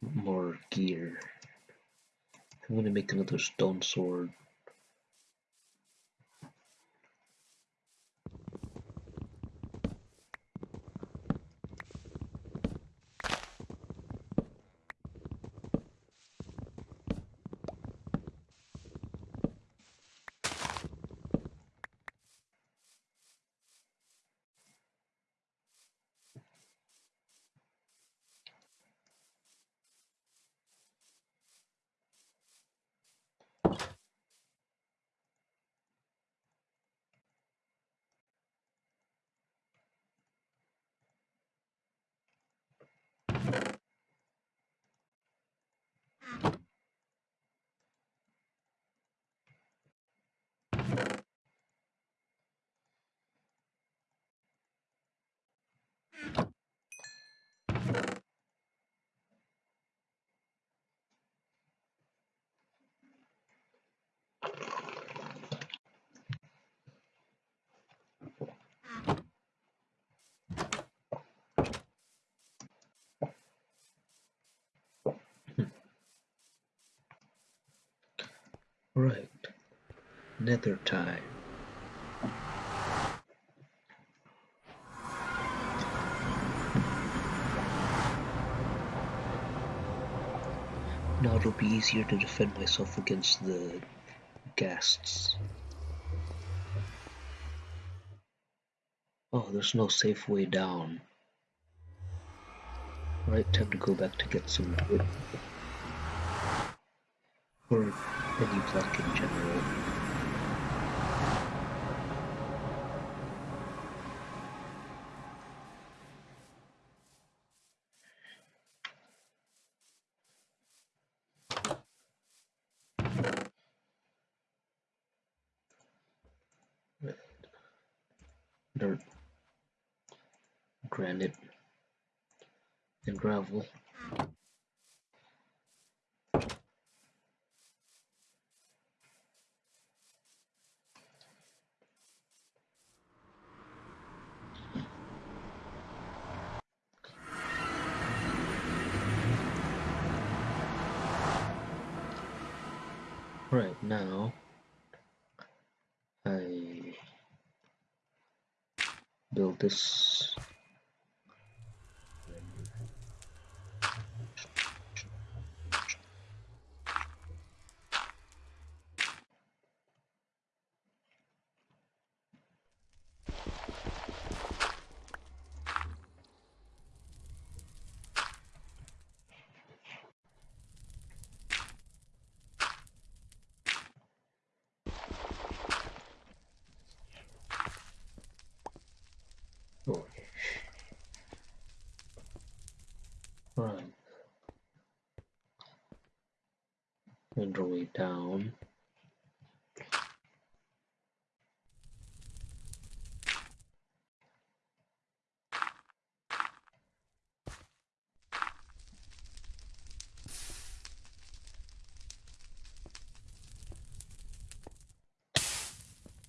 more gear. I'm gonna make another stone sword. Right, nether time. Now it'll be easier to defend myself against the ghasts. Oh, there's no safe way down. Right, time to go back to get some wood. Or any block in general. Dirt. granite and gravel. Right now, I build this Oh. Right. Our way down.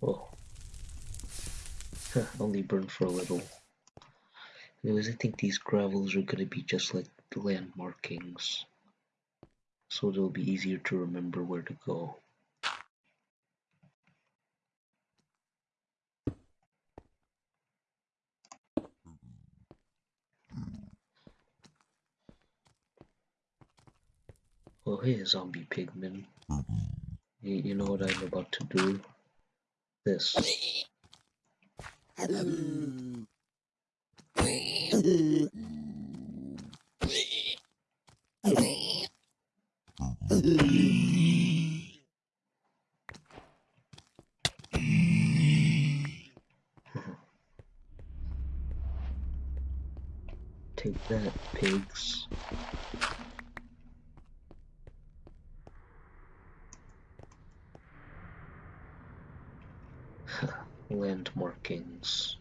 Oh. Only burned for a little. Anyways, I think these gravels are gonna be just like the land markings. So it'll be easier to remember where to go. Oh hey zombie pigman. You, you know what I'm about to do? This. Um. Take that, pigs. Land markings.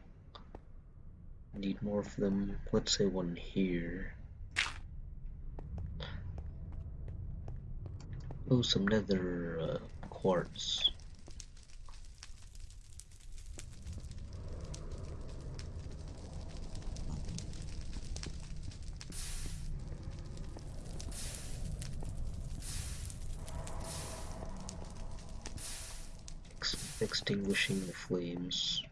Need more of them. Let's say one here. Oh, some nether uh, quartz. Ex extinguishing the flames.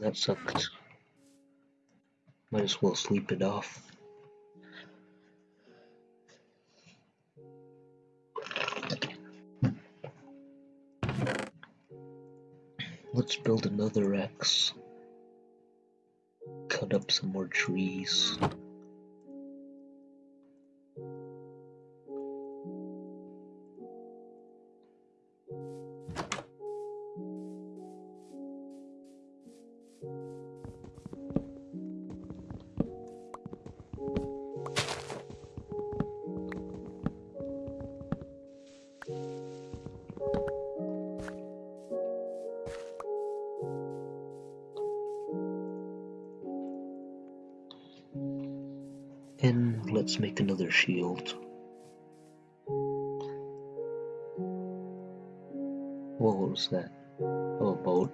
That sucked. Might as well sleep it off. Let's build another axe. Cut up some more trees. And let's make another shield. What was that? Oh, a boat.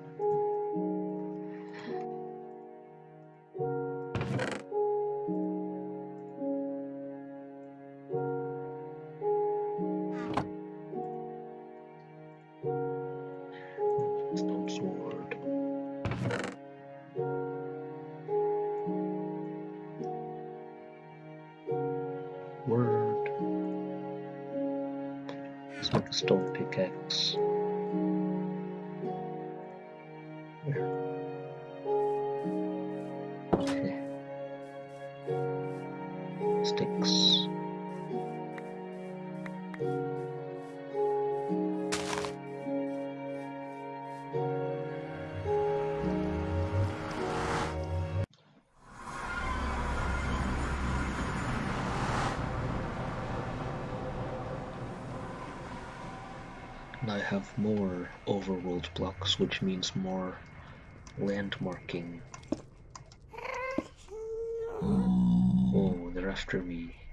More overworld blocks, which means more landmarking. Oh, they're after me.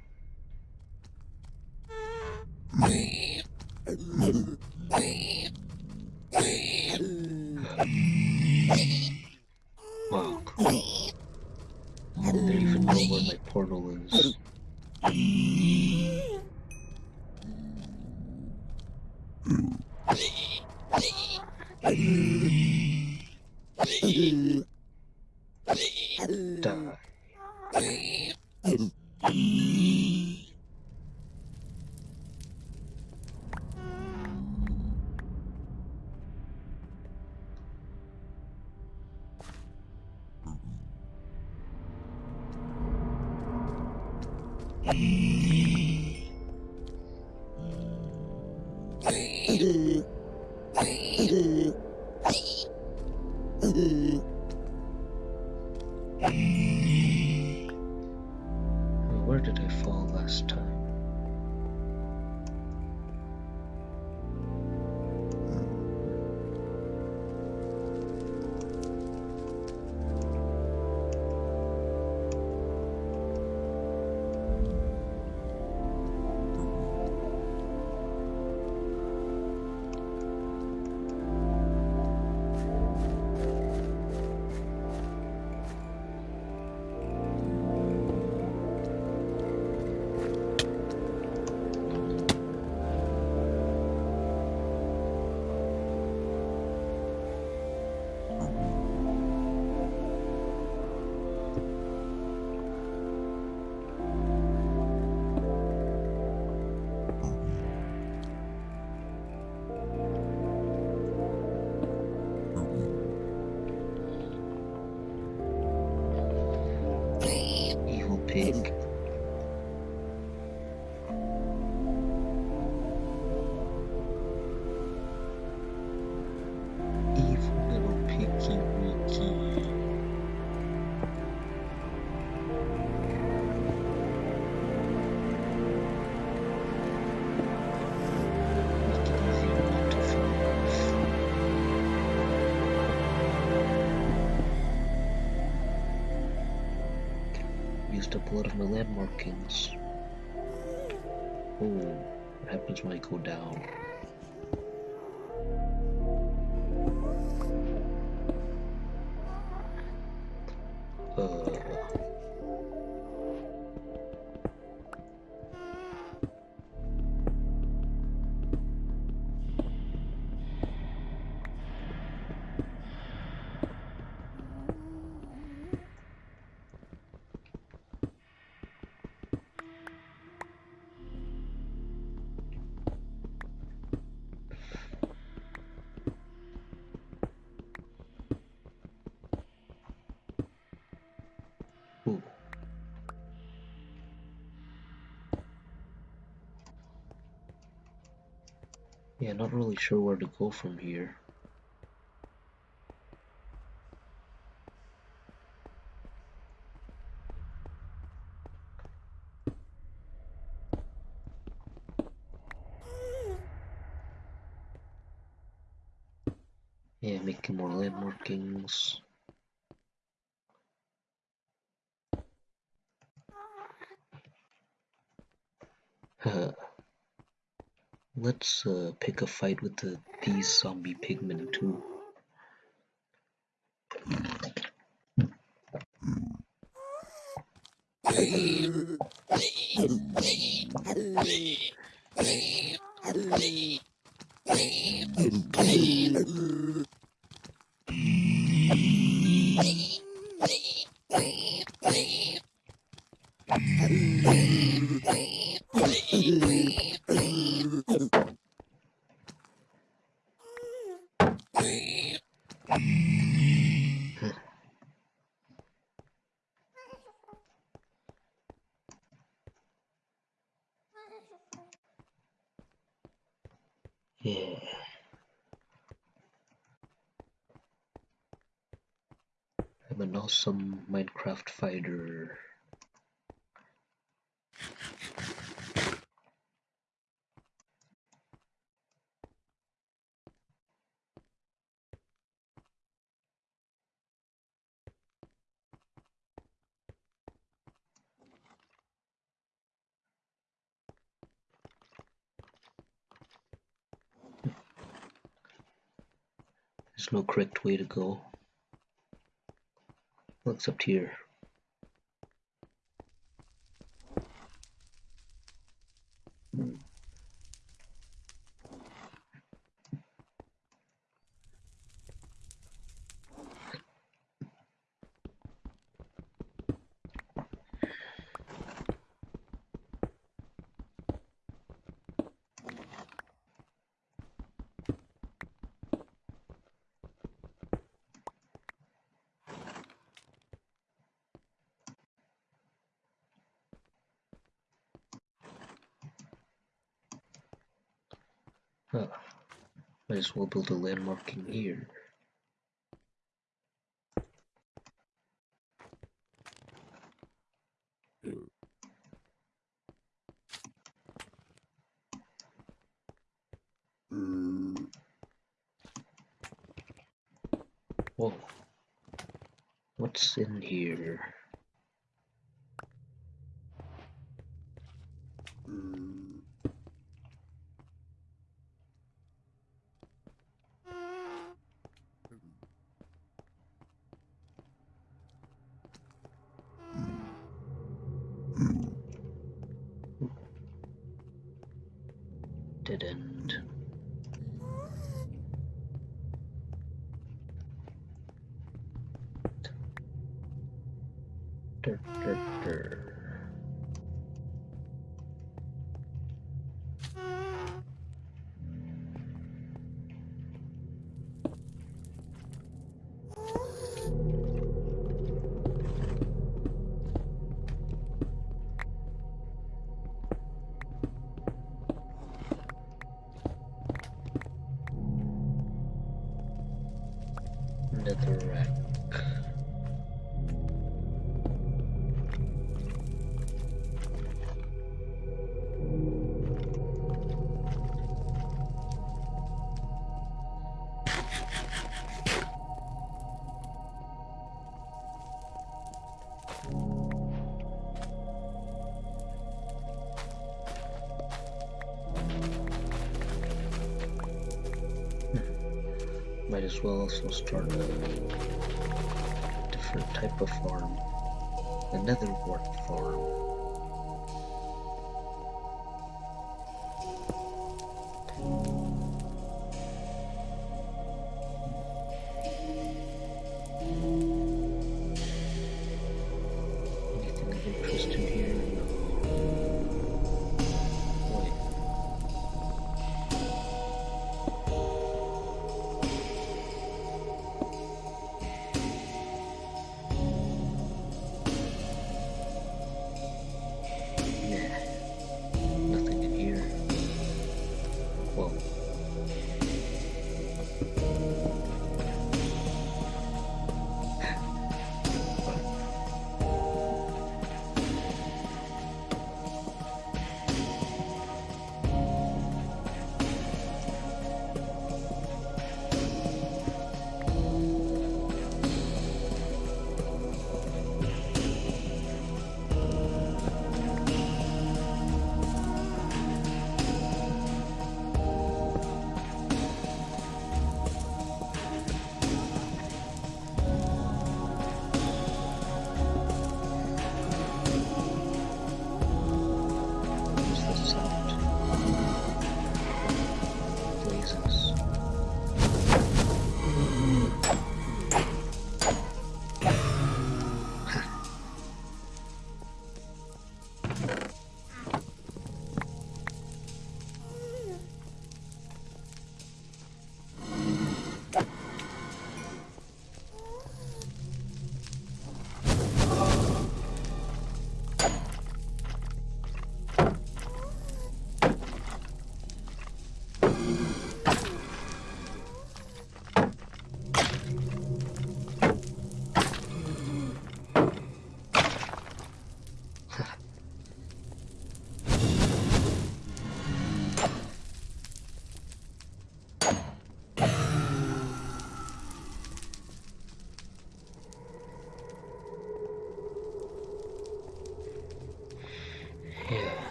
Used up a lot of my landmarkings. Oh, what happens when I go down? Not really sure where to go from here. Yeah, making more land markings. Uh, let's uh, pick a fight with the, these zombie pigmen too. <laughs> Yeah. I'm an awesome Minecraft fighter. There's no correct way to go. What's up here? Huh. As well build a landmark in here. Whoa. What's in here? Dead also start a different type of farm, another wart farm.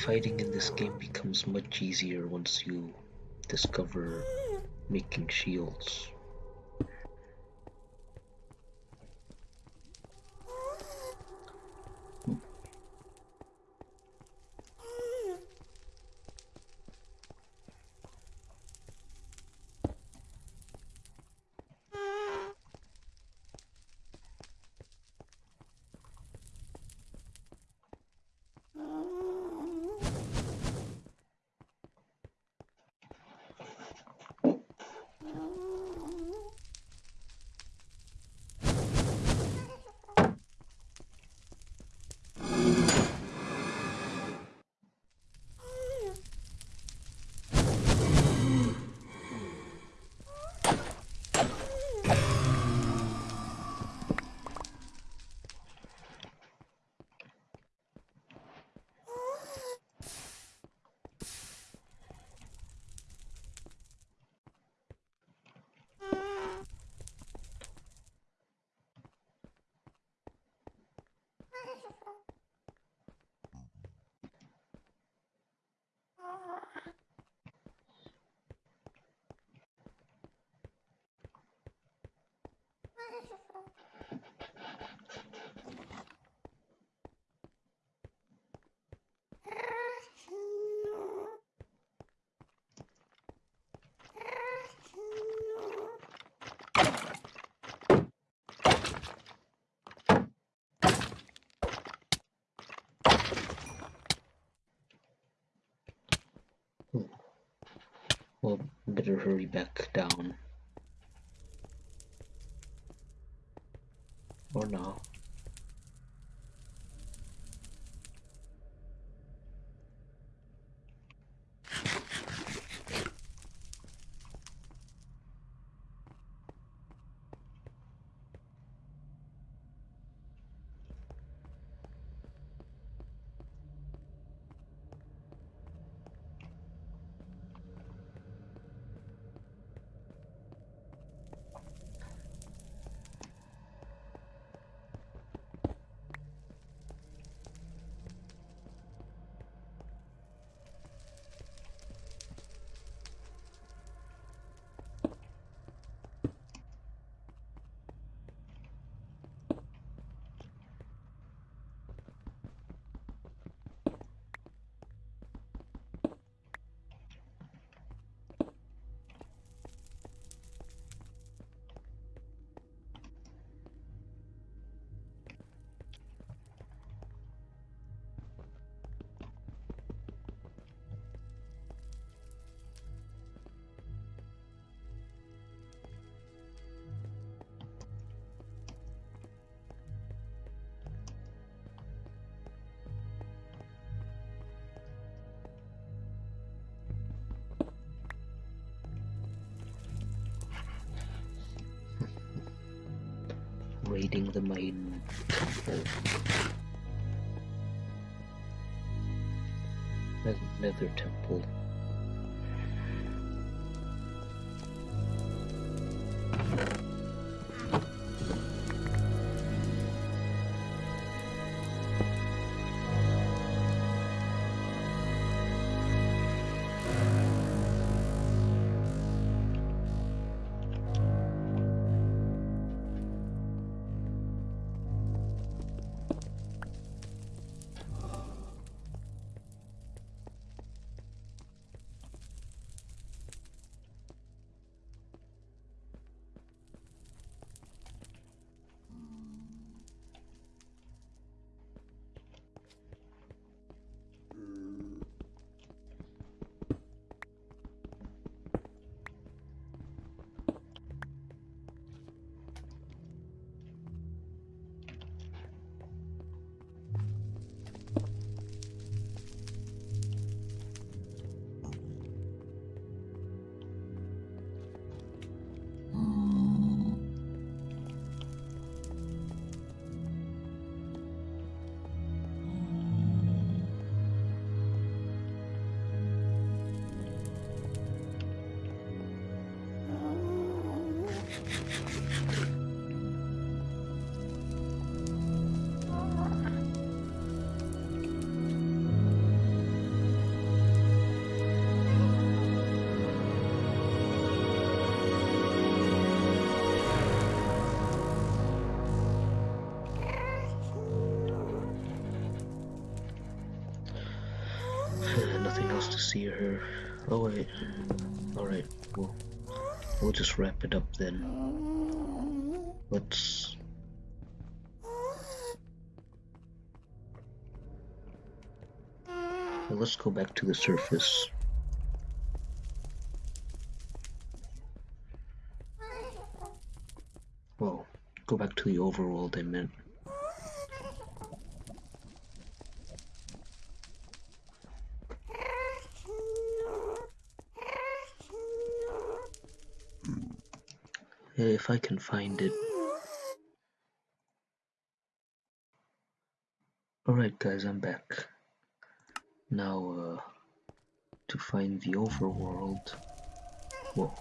Fighting in this game becomes much easier once you discover making shields. Better hurry back down. Raiding the main oh. temple. Nether temple. See her. Oh wait. Alright, well we'll just wrap it up then. Let's well, let's go back to the surface. Well, go back to the overworld I meant. If I can find it. Alright guys, I'm back. Now, uh, to find the overworld. Whoa.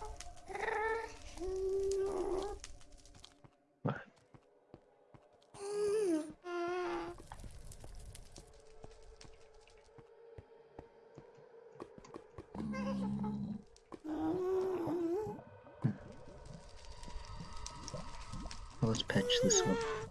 let's patch this up.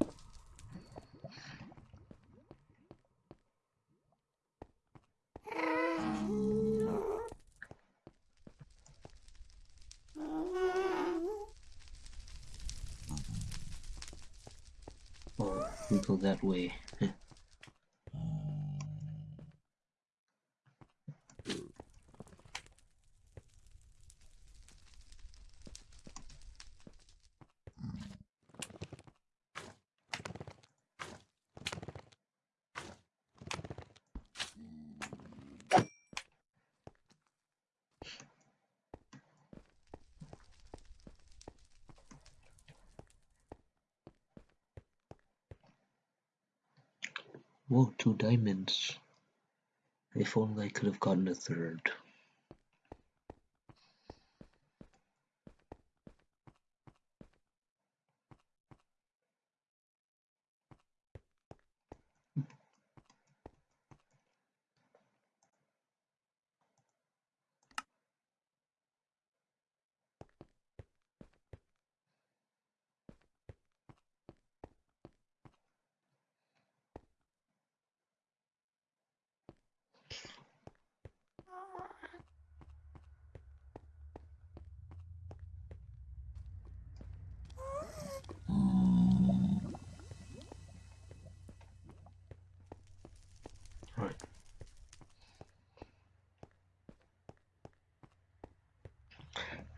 Go that way. <laughs> Whoa, two diamonds. If only I could have gotten a third.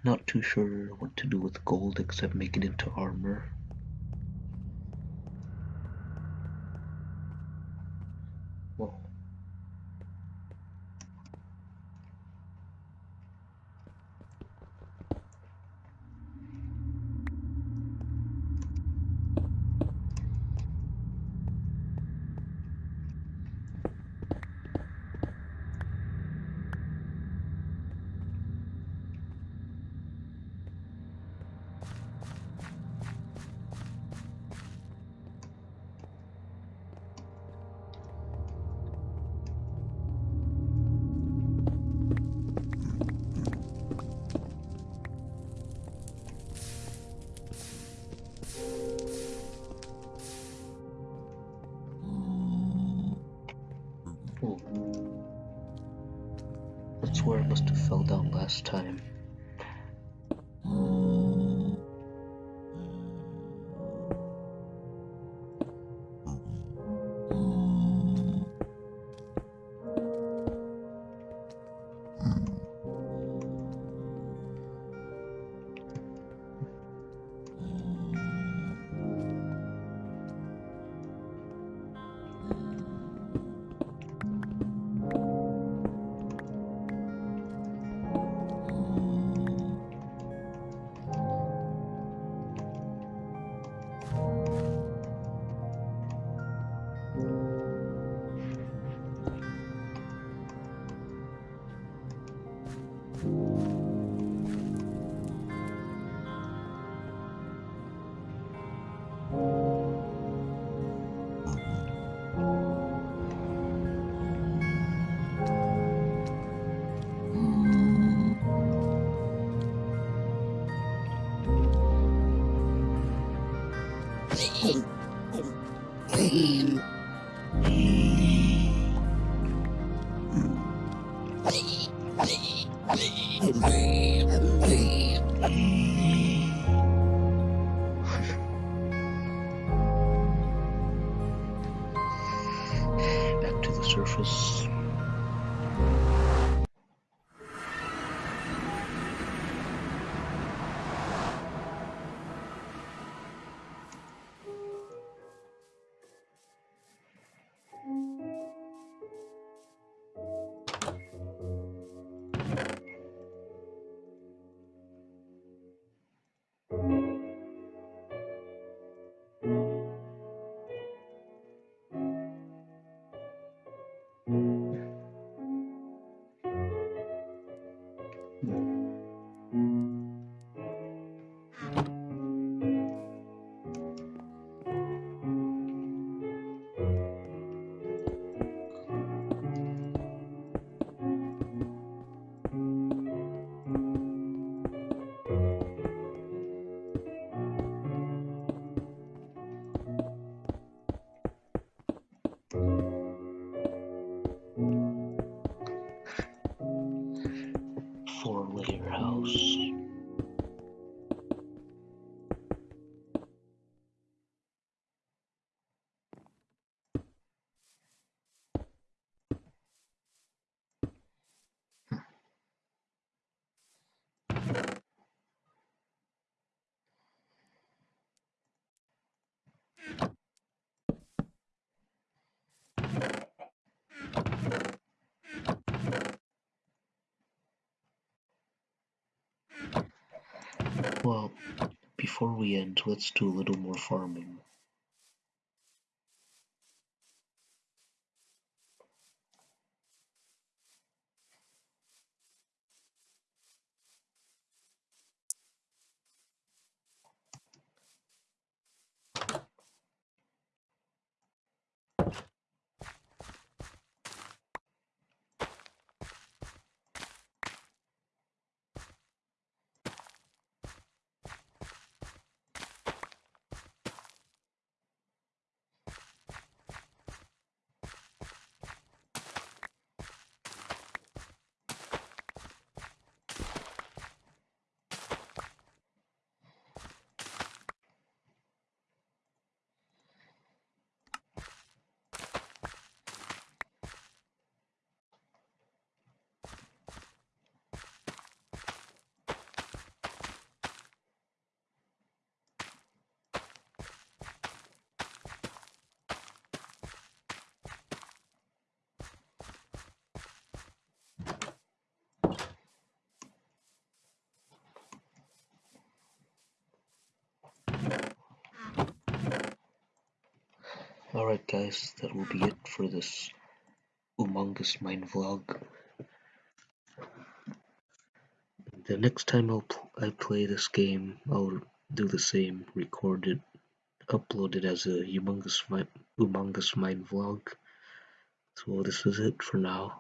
Not too sure what to do with gold except make it into armor. Back Well, before we end, let's do a little more farming. Alright guys, that will be it for this humongous mine vlog. The next time I'll pl I play this game, I'll do the same, record it, upload it as a humongous mine, humongous mine vlog. So this is it for now.